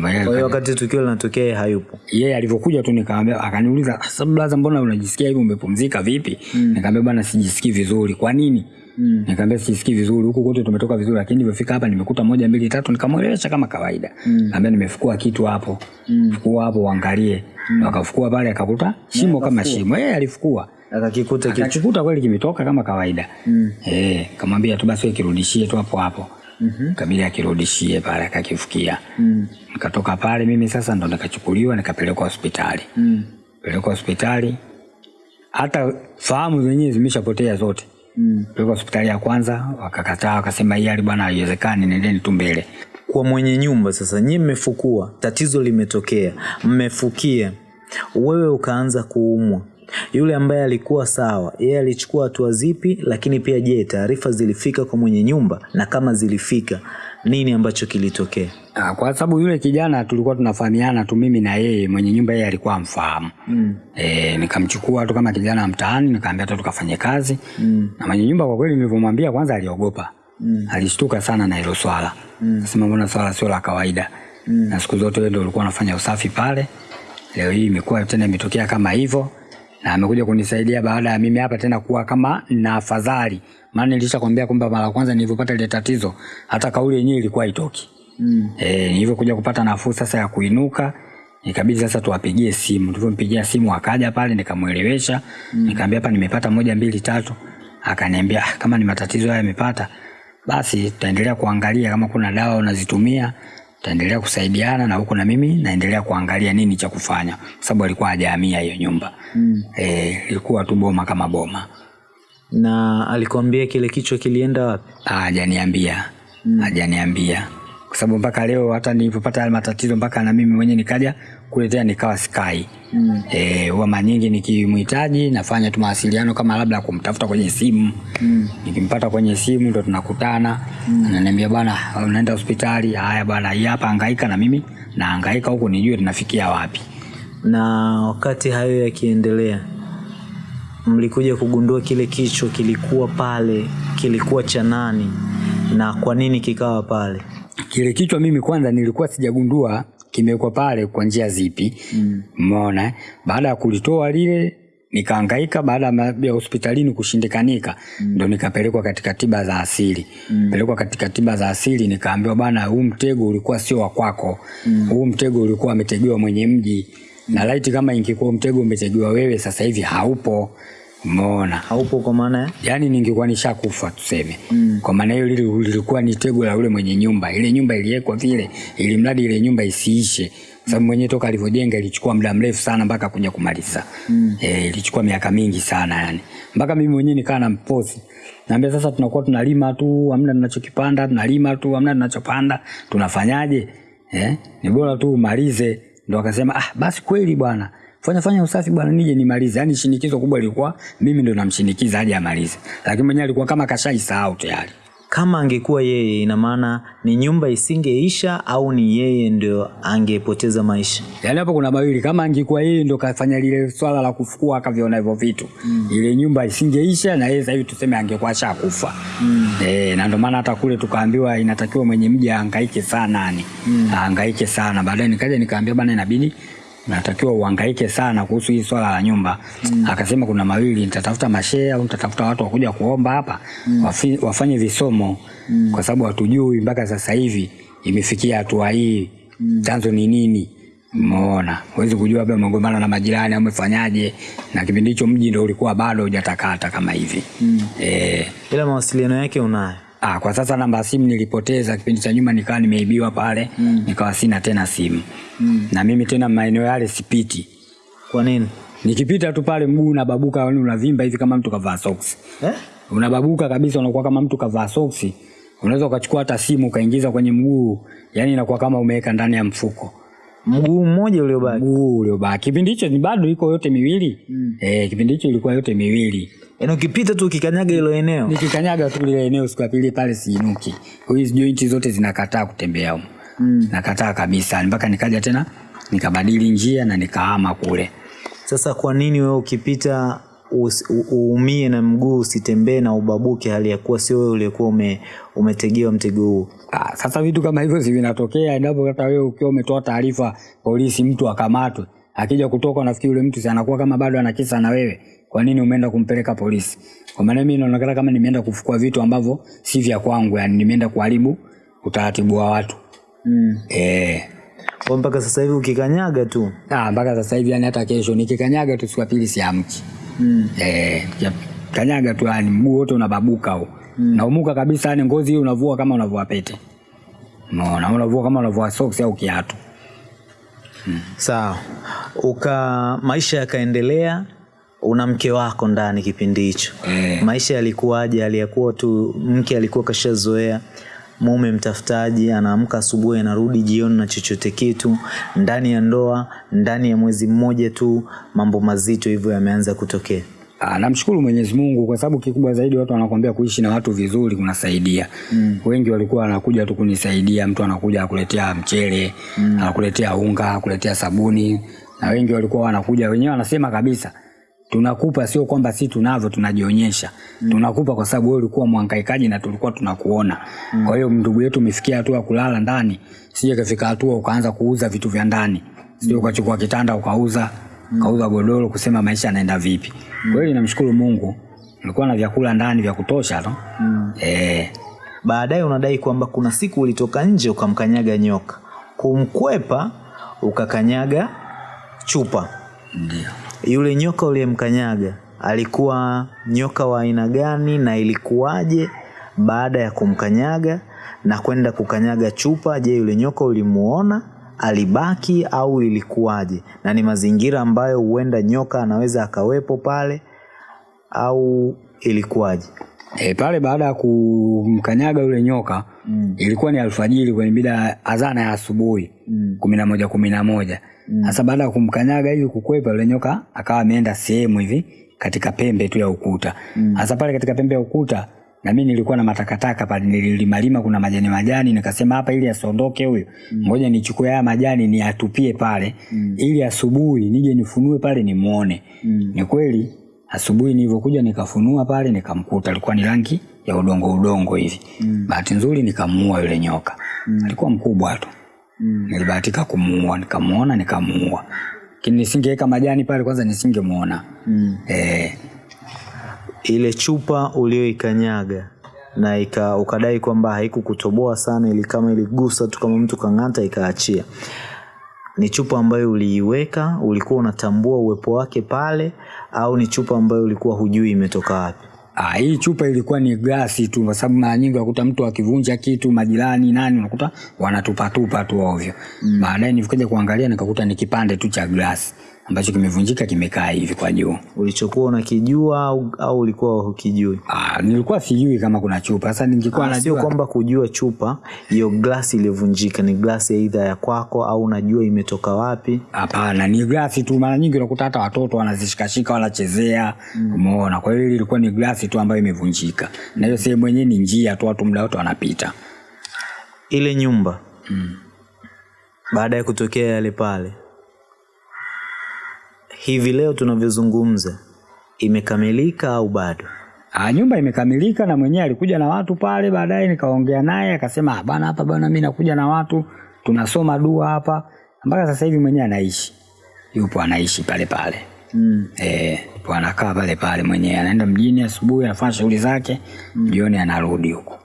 kwa hiyo wakati tukio linatokea yeye hayupo. Yeye alivyokuja tu nikamwambia akaniuliza "Sasa blaza mbona unajisikia hivi? Umepumzika vipi? Mm. nikamwambia bwana sijisikii vizuri. Kwa nini? Mm. nikamwambia sijisikii vizuri huku kote tumetoka vizuri lakini nilivyofika hapa nimekuta moja mbili tatu. Nikamwelewesha kama kawaida. Mm. nimefukua kitu hapo. Mm. fukua hapo uangalie. Mm. Akafukua pale akakuta shimo yeah, kama shimo. Yeye alifukua. Akakikuta kitu. Akakikuta kweli kimetoka kama kawaida. Mm. eh kamwambia tu basi wewe kirudishie tu hapo hapo. Mm-hmm. kabili akirudishie pale akakifukia. Mm. Nikatoka pale mimi sasa ndo nikachukuliwa nikapelekwa hospitali. Mm. pelekwa hospitali. Hata fahamu zenyewe zimeshapotea zote. Mm. pelekwa hospitali ya kwanza wakakataa wakasema hii hali bwana haiwezekani nendeni tu mbele. Kwa mwenye nyumba sasa nyie mmefukua tatizo limetokea mmefukia. Wewe ukaanza kuumwa. Yule ambaye alikuwa sawa yeye alichukua hatua zipi? Lakini pia je taarifa zilifika kwa mwenye nyumba? Na kama zilifika nini ambacho kilitokea Ah, kwa sababu yule kijana tulikuwa tunafahamiana tu mimi na yeye mwenye nyumba yeye alikuwa amfahamu mm. e, nikamchukua tu kama kijana mtaani nikaambia tu tukafanye kazi mm. na mwenye nyumba kwa kweli nilivyomwambia kwanza aliogopa mm. alishtuka sana na hilo swala mm. Nasema mbona swala sio la kawaida mm. na siku zote wewe ndio ulikuwa unafanya usafi pale leo hii imekuwa tena imetokea kama hivyo na amekuja kunisaidia baada ya mimi hapa tena kuwa kama na afadhali maana nilishakwambia kwamba mara kwanza nilivyopata ile tatizo hata kauli yenyewe ilikuwa itoki mm. e, nilivyokuja kupata nafuu sasa ya kuinuka ikabidi sasa tuwapigie simu. Tulivyompigia simu akaja pale nikamwelewesha. Mm. nikamwambia hapa nimepata moja mbili tatu. Akaniambia "Ah, kama ni matatizo haya yamepata basi tutaendelea kuangalia. Kama kuna dawa unazitumia tutaendelea kusaidiana na huku na mimi naendelea kuangalia nini cha kufanya. Kwa sababu alikuwa hajahamia hiyo nyumba. Mm. e, ilikuwa tu boma kama boma na alikwambia kile kichwa kilienda wapi? Ah, hajaniambia. Hajaniambia. Kwa sababu mpaka leo hata nilipopata yale matatizo mpaka na mimi mwenyewe nikaja kuletea nikawa sky mm. e, huwa mara nyingi nikimhitaji nafanya tu mawasiliano kama labda kumtafuta kwenye simu. Mm. nikimpata kwenye simu ndo tunakutana. Mm. ananiambia bwana unaenda hospitali? Haya bwana hii hapa hangaika na mimi. Nahangaika huku nijue tunafikia wapi. Na wakati hayo yakiendelea mlikuja kugundua kile kichwa kilikuwa pale kilikuwa cha nani na kwa nini kikawa pale kile kichwa mimi kwanza nilikuwa sijagundua kimewekwa pale kwa njia zipi umeona mm. baada ya kulitoa lile nikaangaika baada ya hospitalini kushindikanika mm. ndo nikapelekwa katika tiba za asili mm. pelekwa katika tiba za asili nikaambiwa bana huu mtego ulikuwa sio wa kwako mm. huu mtego ulikuwa ametegewa mwenye mji mm. Na laiti kama ingekuwa mtego umetegewa wewe sasa hivi haupo. Umeona? Haupo kwa maana ya? Yaani ningekuwa nishakufa tuseme. Mm. kwa maana hiyo lilikuwa ni tego la ule mwenye nyumba. Ile nyumba iliwekwa vile ili mradi ile nyumba isiishe. Sababu mwenyewe toka alivyojenga ilichukua muda mrefu sana mpaka kuja kumaliza. Mm. e, ilichukua miaka mingi sana yani mpaka mimi mwenyewe nikaa na mposi. Naambia sasa tunakuwa tunalima tu hamna tunachokipanda tunalima tu hamna tunachopanda. Tunafanyaje? Eh? ni bora tu umalize ndo akasema ah basi kweli bwana. Fanya fanya usafi bwana nije nimalize. Yani shinikizo kubwa lilikuwa mimi ndo namshinikiza aje amalize. Lakini mwenyewe alikuwa kama kashaisahau tayari kama angekuwa yeye ina maana ni nyumba isingeisha au ni yeye ndio angepoteza maisha yaani hapo kuna mawili kama angekuwa yeye ndio kafanya lile swala la kufukua akaviona hivyo vitu mm. ile nyumba isingeisha na yeye sasa hivi tuseme angekuwa shakufa mm. e, na ndio maana hata kule tukaambiwa inatakiwa mwenye mji ahangaike sana yani mm. ahangaike sana baadaye nikaja nikaambia bana inabidi natakiwa uhangaike sana kuhusu hii swala la nyumba mm. akasema kuna mawili nitatafuta mashea au nitatafuta watu wakuja kuomba hapa mm. wafi, wafanye visomo mm. kwa sababu hatujui mpaka sasa hivi imefikia hatua hii mm. chanzo ni nini umeona huwezi kujua labda umegombana na majirani au umefanyaje na kipindi hicho mji ndio ulikuwa bado hujatakata kama hivi mm. e, ila mawasiliano yake unayo Ah, kwa sasa namba ya simu nilipoteza kipindi cha nyuma, nikawa nimeibiwa pale mm. nikawa sina tena simu mm. na mimi tena maeneo yale sipiti, kwa nini nikipita tu pale mguu unababuka, yani unavimba hivi kama mtu kavaa soksi eh? unababuka kabisa, unakuwa kama mtu kavaa soksi. Unaweza ukachukua hata simu ukaingiza kwenye mguu, yani inakuwa kama umeweka ndani ya mfuko mguu mmoja uliobaki. Mguu uliobaki. Kipindi hicho ni bado iko yote miwili. Mm. eh, kipindi hicho ilikuwa yote miwili. Yaani ukipita tu ukikanyaga hilo eneo. Nikikanyaga tu lile eneo siku ya pili pale siinuki. Hizi jointi zote zinakataa kutembea huko. Mm. nakataa kabisa. Mpaka nikaja tena nikabadili njia na nikahama kule. Sasa kwa nini wewe ukipita uumie na mguu usitembee na ubabuke hali ya kuwa sio wewe uliokuwa ume, umetegewa mtego huo Ah, sasa vitu kama hivyo si vinatokea endapo hata wewe ukiwa umetoa taarifa polisi mtu akamatwe akija kutoka nafikiri yule mtu si anakuwa kama bado ana kisa na wewe kwa nini umeenda kumpeleka polisi? Kwa maana mimi naonekana kama nimeenda kufukua vitu ambavyo si vya kwangu yani nimeenda kuharibu utaratibu wa watu. Mm. eh. Kwa mpaka sasa hivi ukikanyaga tu? Ah, mpaka sasa hivi yani hata kesho nikikanyaga tu siku ya pili siamki. Mm. Eh, kanyaga tu yani mguu wote unababuka huo. Mm. Naumuka kabisa yani ngozi hii unavua kama unavua pete. Unaona, unavua kama unavua socks au kiatu. mm. sawa uka maisha yakaendelea una mke wako ndani kipindi hicho Eh. maisha yalikuwaje aliyekuwa tu mke alikuwa kashazoea mume mtafutaji anaamka asubuhi anarudi jioni na chochote kitu ndani ya ndoa ndani ya mwezi mmoja tu mambo mazito hivyo yameanza kutokea Ah, namshukuru Mwenyezi Mungu kwa sababu kikubwa zaidi watu wanakuambia kuishi na watu vizuri kunasaidia. Mm. Wengi walikuwa wanakuja tu kunisaidia, mtu anakuja akuletea mchele, mm. anakuletea unga, akuletea sabuni na wengi walikuwa wanakuja wenyewe wanasema kabisa tunakupa sio kwamba si tunavyo tunajionyesha mm. tunakupa kwa sababu wewe ulikuwa mhangaikaji na tulikuwa tunakuona mm. kwa hiyo ndugu yetu umefikia hatua ya kulala ndani sije kafika hatua ukaanza kuuza vitu vya ndani sio mm. ukachukua kitanda ukauza mm. ukauza godoro kusema maisha yanaenda vipi mm. kweli namshukuru mungu nilikuwa na vyakula ndani vya kutosha no? mm. eh, baadaye unadai kwamba kuna siku ulitoka nje ukamkanyaga nyoka kumkwepa ukakanyaga chupa ndio yule nyoka uliyemkanyaga alikuwa nyoka wa aina gani na ilikuwaje baada ya kumkanyaga na kwenda kukanyaga chupa je yule nyoka ulimuona alibaki au ilikuwaje na ni mazingira ambayo huenda nyoka anaweza akawepo pale au ilikuwaje E, pale baada ya kumkanyaga yule nyoka mm. ilikuwa ni alfajiri kwenye mida azana adhana ya asubuhi Mm. kumi na moja kumi na moja sasa baada ya kumkanyaga hivi kukwepa yule nyoka akawa ameenda sehemu hivi katika pembe tu ya ukuta sasa pale katika pembe ya ukuta na mimi nilikuwa na matakataka pale nililimalima kuna majani majani nikasema hapa ili asiondoke Mm. ngoja nichukue haya majani niatupie pale mm. ili asubuhi nije nifunue pale nimuone ni kweli asubuhi nilivyokuja nikafunua pale nikamkuta alikuwa ni rangi ya udongo udongo hivi mm. bahati nzuri nikamuua yule nyoka mm. alikuwa mkubwa tu mm. nilibahatika kumuua nikamuona nikamuua. Lakini nisingeweka majani pale kwanza nisingemuona. Mm. eh, ile chupa ulioikanyaga na ika, ukadai kwamba haikukutoboa sana ili kama iligusa tu kama mtu kang'ata ikaachia. Ni chupa ambayo uliiweka ulikuwa unatambua uwepo wake pale au ni chupa ambayo ulikuwa hujui imetoka wapi Ah, hii chupa ilikuwa ni glasi tu, kwa sababu mara nyingi unakuta mtu akivunja kitu, majirani nani, unakuta wanatupatupa tu ovyo. Baadaye nilikuja kuangalia nikakuta ni kipande tu cha glasi ambacho kimevunjika kimekaa hivi kwa juu. Ulichokuwa unakijua au, au ulikuwa hukijui? Ah, nilikuwa sijui kama kuna chupa. Sasa ningekuwa najua Sio kwamba kujua chupa hiyo glasi iliyovunjika ni glasi aidha ya kwako au unajua imetoka wapi. Hapana, ni glasi tu. Mara nyingi unakuta hata watoto wanazishikashika wanachezea, umeona. Kwa hiyo ilikuwa ni glasi tu ambayo imevunjika, na hiyo sehemu yenyewe ni njia tu, watu muda wote wanapita. Ile nyumba baada ya kutokea yale pale, hivi leo tunavyozungumza imekamilika au bado? Ah, nyumba imekamilika na mwenyewe alikuja na watu pale. Baadaye nikaongea naye akasema, "Ah, bana, hapa bana, mimi nakuja na watu tunasoma dua hapa. Mpaka sasa hivi mwenyewe anaishi, yupo anaishi pale pale Mm. eh, yupo anakaa pale pale mwenyewe, anaenda mjini asubuhi, anafanya shughuli zake, mm. jioni anarudi huko.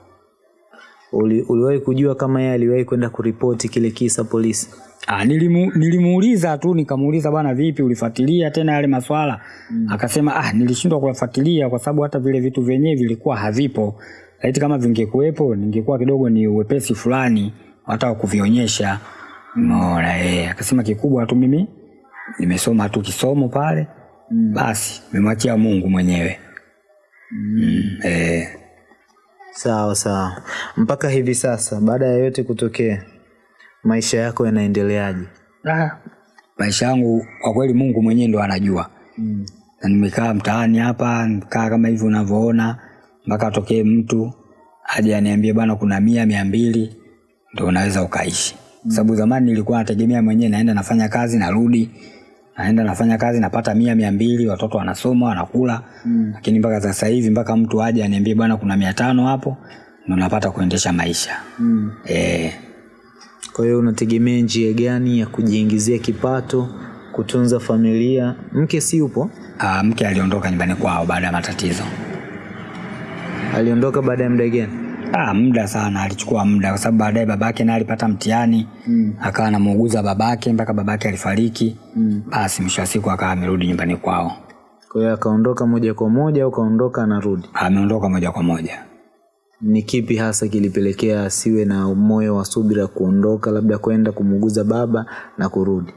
Uli, uliwahi kujua kama yeye aliwahi kwenda kuripoti kile kisa polisi? Ah, nilimu, nilimuuliza tu nikamuuliza bwana, vipi ulifuatilia tena yale maswala? Mm. Akasema ah, nilishindwa kuyafuatilia kwa sababu hata vile vitu vyenyewe vilikuwa havipo. Laiti kama vingekuwepo ningekuwa kidogo ni uwepesi fulani hata kuvionyesha. mm. eh, akasema kikubwa tu mimi nimesoma tu kisomo pale. Mm. Basi nimemwachia Mungu mwenyewe. Mm. Mm, eh, Sawa sawa. Mpaka hivi sasa, baada ya yote kutokea, maisha yako yanaendeleaje? ah, maisha yangu kwa kweli Mungu mwenyewe ndo anajua. Mm. na nimekaa mtaani hapa nikaa kama hivi unavyoona mpaka atokee mtu aje aniambie bwana kuna mia mia mbili ndo unaweza ukaishi mm. sababu zamani nilikuwa nategemea mwenyewe naenda nafanya kazi narudi naenda nafanya kazi napata mia mia mbili watoto wanasoma wanakula mm. lakini mpaka sasa hivi mpaka mtu aje aniambie bwana kuna mia tano hapo ndo napata kuendesha maisha Mm. e, Kwa hiyo unategemea njia gani ya kujiingizia kipato, kutunza familia? Mke si yupo? Ah, mke aliondoka nyumbani kwao baada ya matatizo Aliondoka baada ya muda gani? Ah, muda sana, alichukua muda kwa sababu baadaye babake naye alipata mtihani mm. akawa anamuuguza babake mpaka babake alifariki mm. basi mwisho wa siku akawa amerudi nyumbani kwao. Kwa hiyo akaondoka moja kwa moja au kaondoka anarudi? Ameondoka moja kwa moja. Ni kipi hasa kilipelekea asiwe na moyo wa subira kuondoka, labda kwenda kumuuguza baba na kurudi?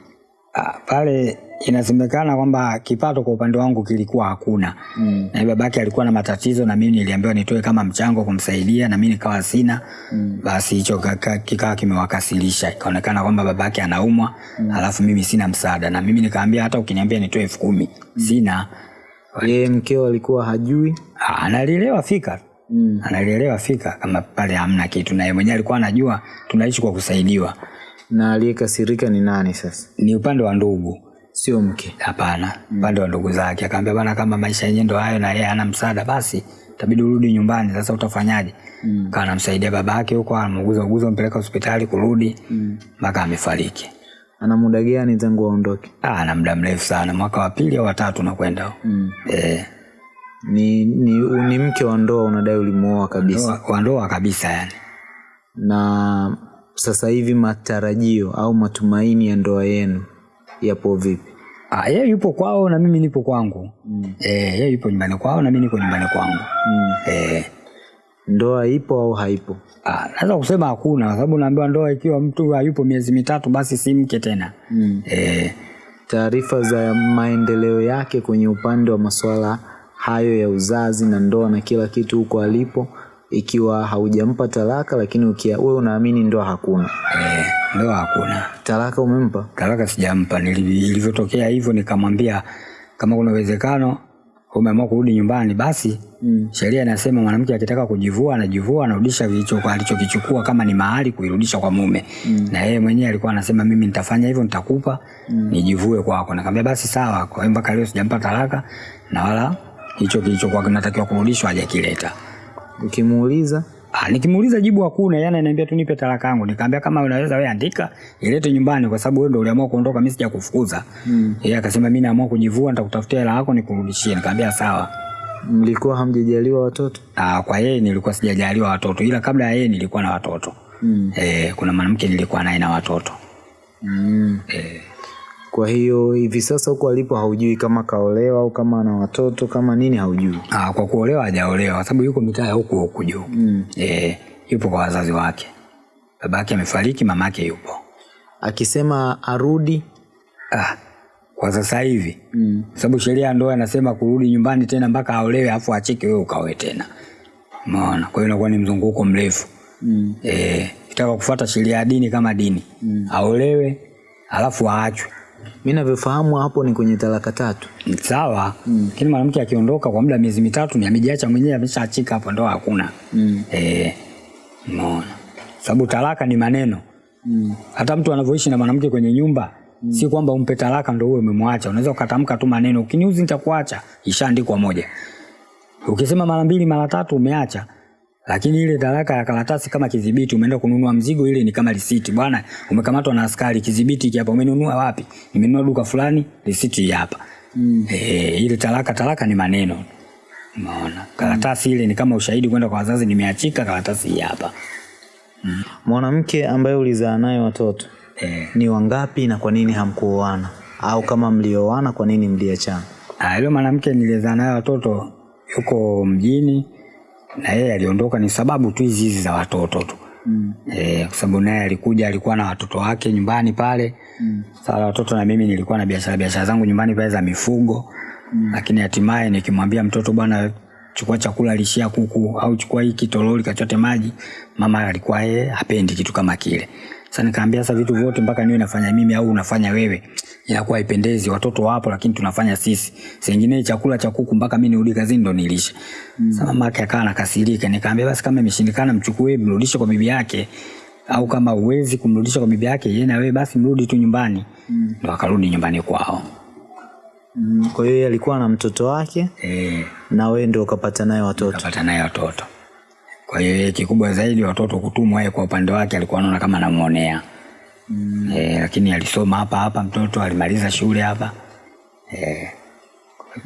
Ah, pale inasemekana kwamba kipato kwa upande wangu kilikuwa hakuna mm. na babake alikuwa na matatizo na mimi niliambiwa nitoe kama mchango kumsaidia na mimi nikawa sina mm. basi hicho kikawa kimewakasilisha ikaonekana kwamba babake anaumwa mm. alafu mimi sina msaada na mimi nikaambia hata ukiniambia nitoe elfu kumi sina Yeye mkeo alikuwa hajui? Ah, analielewa fika Mm. analielewa fika kama pale hamna kitu na yeye mwenyewe alikuwa anajua tunaishi kwa kusaidiwa Na aliyekasirika ni nani sasa? ni upande wa ndugu Sio mke. hapana upande mm. wa ndugu zake akaambia bana kama maisha yenyewe ndo hayo na yeye hana msaada basi tabidi urudi nyumbani sasa utafanyaje mm. kawa anamsaidia baba yake huko anamuguza uguza mpeleka hospitali kurudi mpaka mm. amefariki Ana muda gani tangu aondoke? ah, ana muda mrefu sana mwaka wa pili au watatu nakwenda Mm. eh, Ni, ni, ni mke wa ndoa unadai ulimuoa kabisa. wa ndoa kabisa yani Na sasa hivi matarajio au matumaini ya ndoa yenu yapo vipi? Ah, yeye yupo kwao na mimi nipo kwangu. Mm. Eh, yeye yupo nyumbani kwao na mimi niko nyumbani kwangu. Mm. Eh, Ndoa ipo au haipo? ah, naweza kusema hakuna kwa sababu naambiwa ndoa ikiwa mtu hayupo miezi mitatu basi si mke tena. Mm. Eh, Taarifa za maendeleo yake kwenye upande wa masuala hayo ya uzazi na ndoa na kila kitu huko alipo, ikiwa haujampa talaka, lakini ukia wewe unaamini ndoa hakuna. eh, ndoa hakuna. Talaka umempa? Talaka sijampa. nilivyotokea Ilivyotokea hivyo nikamwambia kama kuna uwezekano umeamua kurudi nyumbani basi Mm. sheria inasema mwanamke akitaka kujivua anajivua anarudisha alichokichukua kama ni mahali kuirudisha kwa mume mm. na yeye mwenyewe alikuwa anasema mimi nitafanya hivyo nitakupa mm. nijivue kwako nikamwambia basi sawa kwa hiyo mpaka leo sijampa talaka na wala hicho kilichokuwa kinatakiwa kurudishwa hajakileta Ukimuuliza Ah, nikimuuliza jibu hakuna, yani ananiambia tu nipe talaka yangu. Nikamwambia kama unaweza wewe andika, ilete nyumbani kwa sababu wewe ndio uliamua kuondoka, mimi sijakufukuza. Mm. Yeye akasema mimi naamua kujivua, nitakutafutia hela yako nikurudishie. Nikamwambia sawa. mlikuwa hamjajaliwa watoto? Ah, kwa yeye nilikuwa sijajaliwa watoto, ila kabla ya yeye nilikuwa na watoto. Mm. Eh, kuna mwanamke nilikuwa naye na watoto. Mm. Eh, Kwa hiyo hivi sasa huko alipo haujui kama kaolewa au kama ana watoto kama nini haujui. Ah, kwa kuolewa hajaolewa kwa sababu yuko mitaa huko huku juu. Mm. Eh, yupo kwa wazazi wake. Babake amefariki, mamake yupo. Akisema arudi Ah, kwa sasa hivi mm. sababu sheria ya ndoa inasema kurudi nyumbani tena mpaka aolewe afu acheke wewe ukaoe tena. Umeona? Kwa hiyo inakuwa ni mzunguko mrefu. Mm. Eh, kitaka kufuata sheria ya dini kama dini. Mm. Aolewe alafu aachwe. Mi navyofahamu hapo ni kwenye talaka tatu. Sawa. Lakini mwanamke akiondoka kwa muda miezi mitatu ni amejiacha mwenyewe ameshaachika hapo ndoa hakuna. Mm. Eh, umeona? Sababu talaka ni maneno. Mm. Hata mtu anavyoishi na mwanamke kwenye nyumba si kwamba umpe talaka ndo uwe umemwacha. Unaweza ukatamka tu maneno, ukiniuzi nitakuacha, ishaandikwa moja. Ukisema mara mbili mara tatu umeacha, lakini ile talaka ya karatasi kama kidhibiti, umeenda kununua mzigo, ile ni kama risiti. Bwana, umekamatwa na askari, kidhibiti hiki hapa, umenunua wapi? Nimenunua duka fulani, risiti hapa. Mm. Eh, ile talaka talaka ni maneno. Umeona? Karatasi mm. ile ni kama ushahidi kwenda kwa wazazi, nimeachika, karatasi hii hapa. Mwanamke ambaye ulizaa naye watoto Eh. ni wangapi na kwa nini hamkuoana? Au kama mlioana kwa nini mliachana? Ah, yule mwanamke nilizaa naye watoto yuko mjini na yeye aliondoka, ni sababu tu hizi hizi za watoto tu Mm. eh, kwa sababu naye alikuja alikuwa na watoto wake nyumbani pale Mm. Sasa watoto na mimi nilikuwa na biashara biashara zangu nyumbani pale za mifugo mm. lakini hatimaye nikimwambia mtoto bwana, chukua chakula lishia kuku au chukua hiki toroli kachote maji, mama alikuwa yeye hapendi kitu kama kile. Sasa nikaambia sasa vitu vyote mpaka niwe nafanya mimi au unafanya wewe inakuwa haipendezi. Watoto wapo lakini tunafanya sisi. Sengine chakula cha kuku mpaka mimi nirudi kazini ndo nilishe. Sasa mama yake akawa nakasirika, nikaambia basi kama imeshindikana mchukue mrudishe kwa bibi yake au kama uwezi kumrudisha kwa bibi yake yeye na wewe basi mrudi tu nyumbani. Ndo akarudi nyumbani kwao. Mm. Kwa hiyo yeye alikuwa na mtoto wake Eh, na wewe ndio ukapata naye watoto. Ukapata naye watoto. Kwa hiyo yeye kikubwa zaidi watoto kutumwa, yeye kwa upande wake alikuwa anaona kama namuonea mm. E, lakini alisoma hapa hapa, mtoto alimaliza shule hapa e,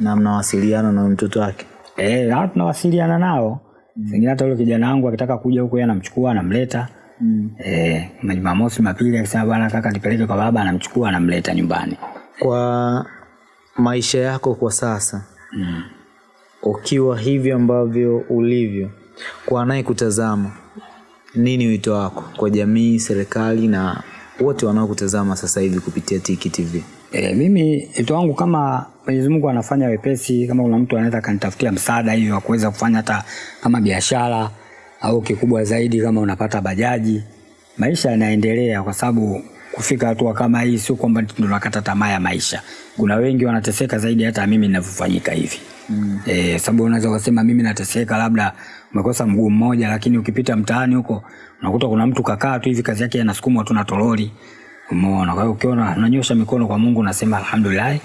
Na mnawasiliana na mtoto wake. e, na tunawasiliana nao mm. Sengine hata yule kijana wangu akitaka kuja huko, yeye anamchukua anamleta Mm. e, Jumamosi mapili akisema bwana kaka nipeleke kwa baba, anamchukua anamleta nyumbani Kwa maisha yako kwa sasa mm. ukiwa hivyo ambavyo ulivyo, kwa anayekutazama, nini wito wako kwa jamii, serikali na wote wanaokutazama sasa hivi kupitia Tiki TV? E, mimi wito wangu kama Mwenyezi Mungu anafanya wepesi, kama kuna mtu anaweza akanitafutia msaada hiyo wa kuweza kufanya hata kama biashara au kikubwa zaidi kama unapata bajaji, maisha yanaendelea, kwa sababu kufika hatua kama hii sio kwamba ndo nakata tamaa ya maisha. Kuna wengi wanateseka zaidi hata mimi ninavyofanyika hivi mm. E, sababu unaweza kusema mimi nateseka, labda umekosa mguu mmoja, lakini ukipita mtaani huko unakuta kuna mtu kakaa tu hivi, kazi yake anasukumwa tu na toroli Umeona? Kwa hiyo ukiona unanyosha mikono kwa Mungu unasema alhamdulillah,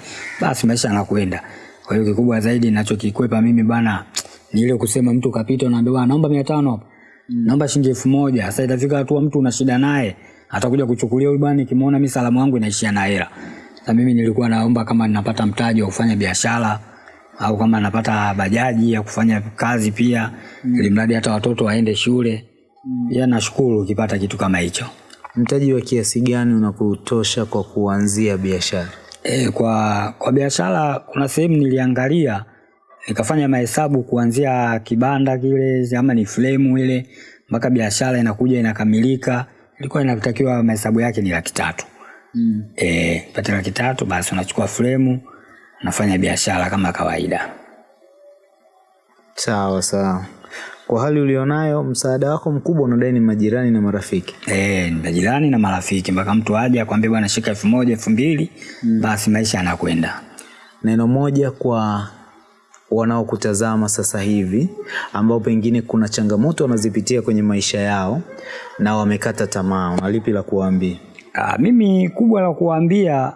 basi maisha yanakwenda. Kwa hiyo kikubwa zaidi ninachokikwepa mimi bana ni ile kusema mtu kapita unaambiwa naomba 500 hapa. Naomba shilingi elfu moja. Sasa itafika hatua mtu una shida naye, atakuja kuchukulia huyu bwana nikimuona mimi salamu yangu inaishia na hela. Sasa mimi nilikuwa naomba kama ninapata mtaji wa kufanya biashara au kama napata bajaji ya kufanya kazi pia mm. ili mradi hata watoto waende shule. mm. ya nashukuru ukipata kitu kama hicho. Mtaji wa kiasi gani unakutosha kwa kuanzia biashara? E, kwa kwa biashara kuna sehemu niliangalia nikafanya mahesabu kuanzia kibanda kile ama ni fremu ile mpaka biashara inakuja inakamilika, ilikuwa inatakiwa mahesabu yake ni laki tatu. Mm. e, pata laki tatu basi unachukua fremu unafanya biashara kama kawaida. Sawa sawa. Kwa hali ulionayo, msaada wako mkubwa unadai ni majirani na marafiki. e, ni majirani na marafiki mpaka mtu aje kuambia bwana shika elfu moja elfu mbili mm. basi maisha yanakwenda. Neno moja kwa wanaokutazama sasa hivi ambao pengine kuna changamoto wanazipitia kwenye maisha yao na wamekata tamaa, unalipi la kuwaambia? Ah, mimi kubwa la kuambia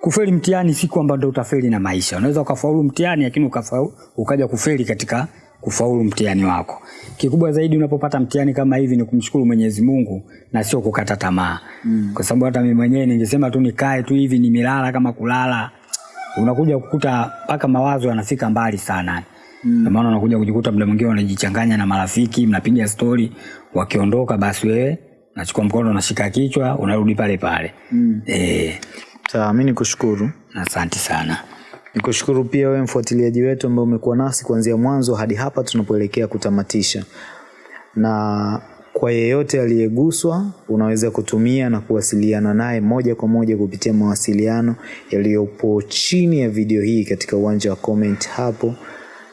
kufeli mtihani si kwamba ndo utafeli na maisha. Unaweza ukafaulu mtihani lakini ukafaulu, ukaja kufeli katika kufaulu mtihani wako. Kikubwa zaidi unapopata mtihani kama hivi ni kumshukuru Mwenyezi Mungu na sio kukata tamaa. Mm. Kwa sababu hata mimi mwenyewe ningesema tu nikae tu hivi ni milala kama kulala. Unakuja kukuta mpaka mawazo yanafika mbali sana. Mm. Maana unakuja kujikuta mda mwingine unajichanganya na marafiki, mnapiga stori, wakiondoka basi wewe nachukua mkono nashika kichwa, unarudi pale pale. Mm. Eh, Sawa, mi nikushukuru. Asante sana. Nikushukuru pia wewe mfuatiliaji wetu ambaye umekuwa nasi kuanzia mwanzo hadi hapa tunapoelekea kutamatisha. Na kwa yeyote aliyeguswa, unaweza kutumia na kuwasiliana naye moja kwa moja kupitia mawasiliano yaliyopo chini ya video hii katika uwanja wa comment hapo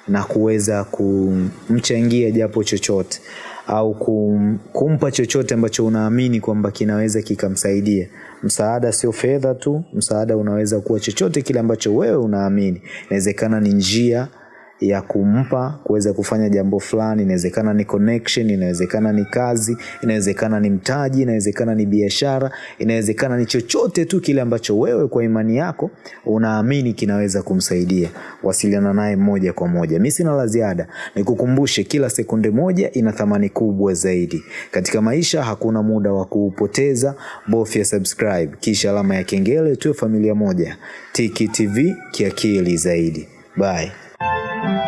na kuweza kumchangia japo chochote au kum, kumpa chochote ambacho unaamini kwamba kinaweza kikamsaidia. Msaada sio fedha tu, msaada unaweza kuwa chochote kile ambacho wewe unaamini. Inawezekana ni njia ya kumpa kuweza kufanya jambo fulani, inawezekana ni connection, inawezekana ni kazi, inawezekana ni mtaji, inawezekana ni biashara, inawezekana ni chochote tu kile ambacho wewe kwa imani yako unaamini kinaweza kumsaidia. Wasiliana naye moja kwa moja. Mimi sina la ziada, nikukumbushe kila sekunde moja ina thamani kubwa zaidi. Katika maisha hakuna muda wa kuupoteza, bofya subscribe kisha alama ya kengele, tuwe familia moja. Tiki TV kiakili zaidi. Bye. Thank you.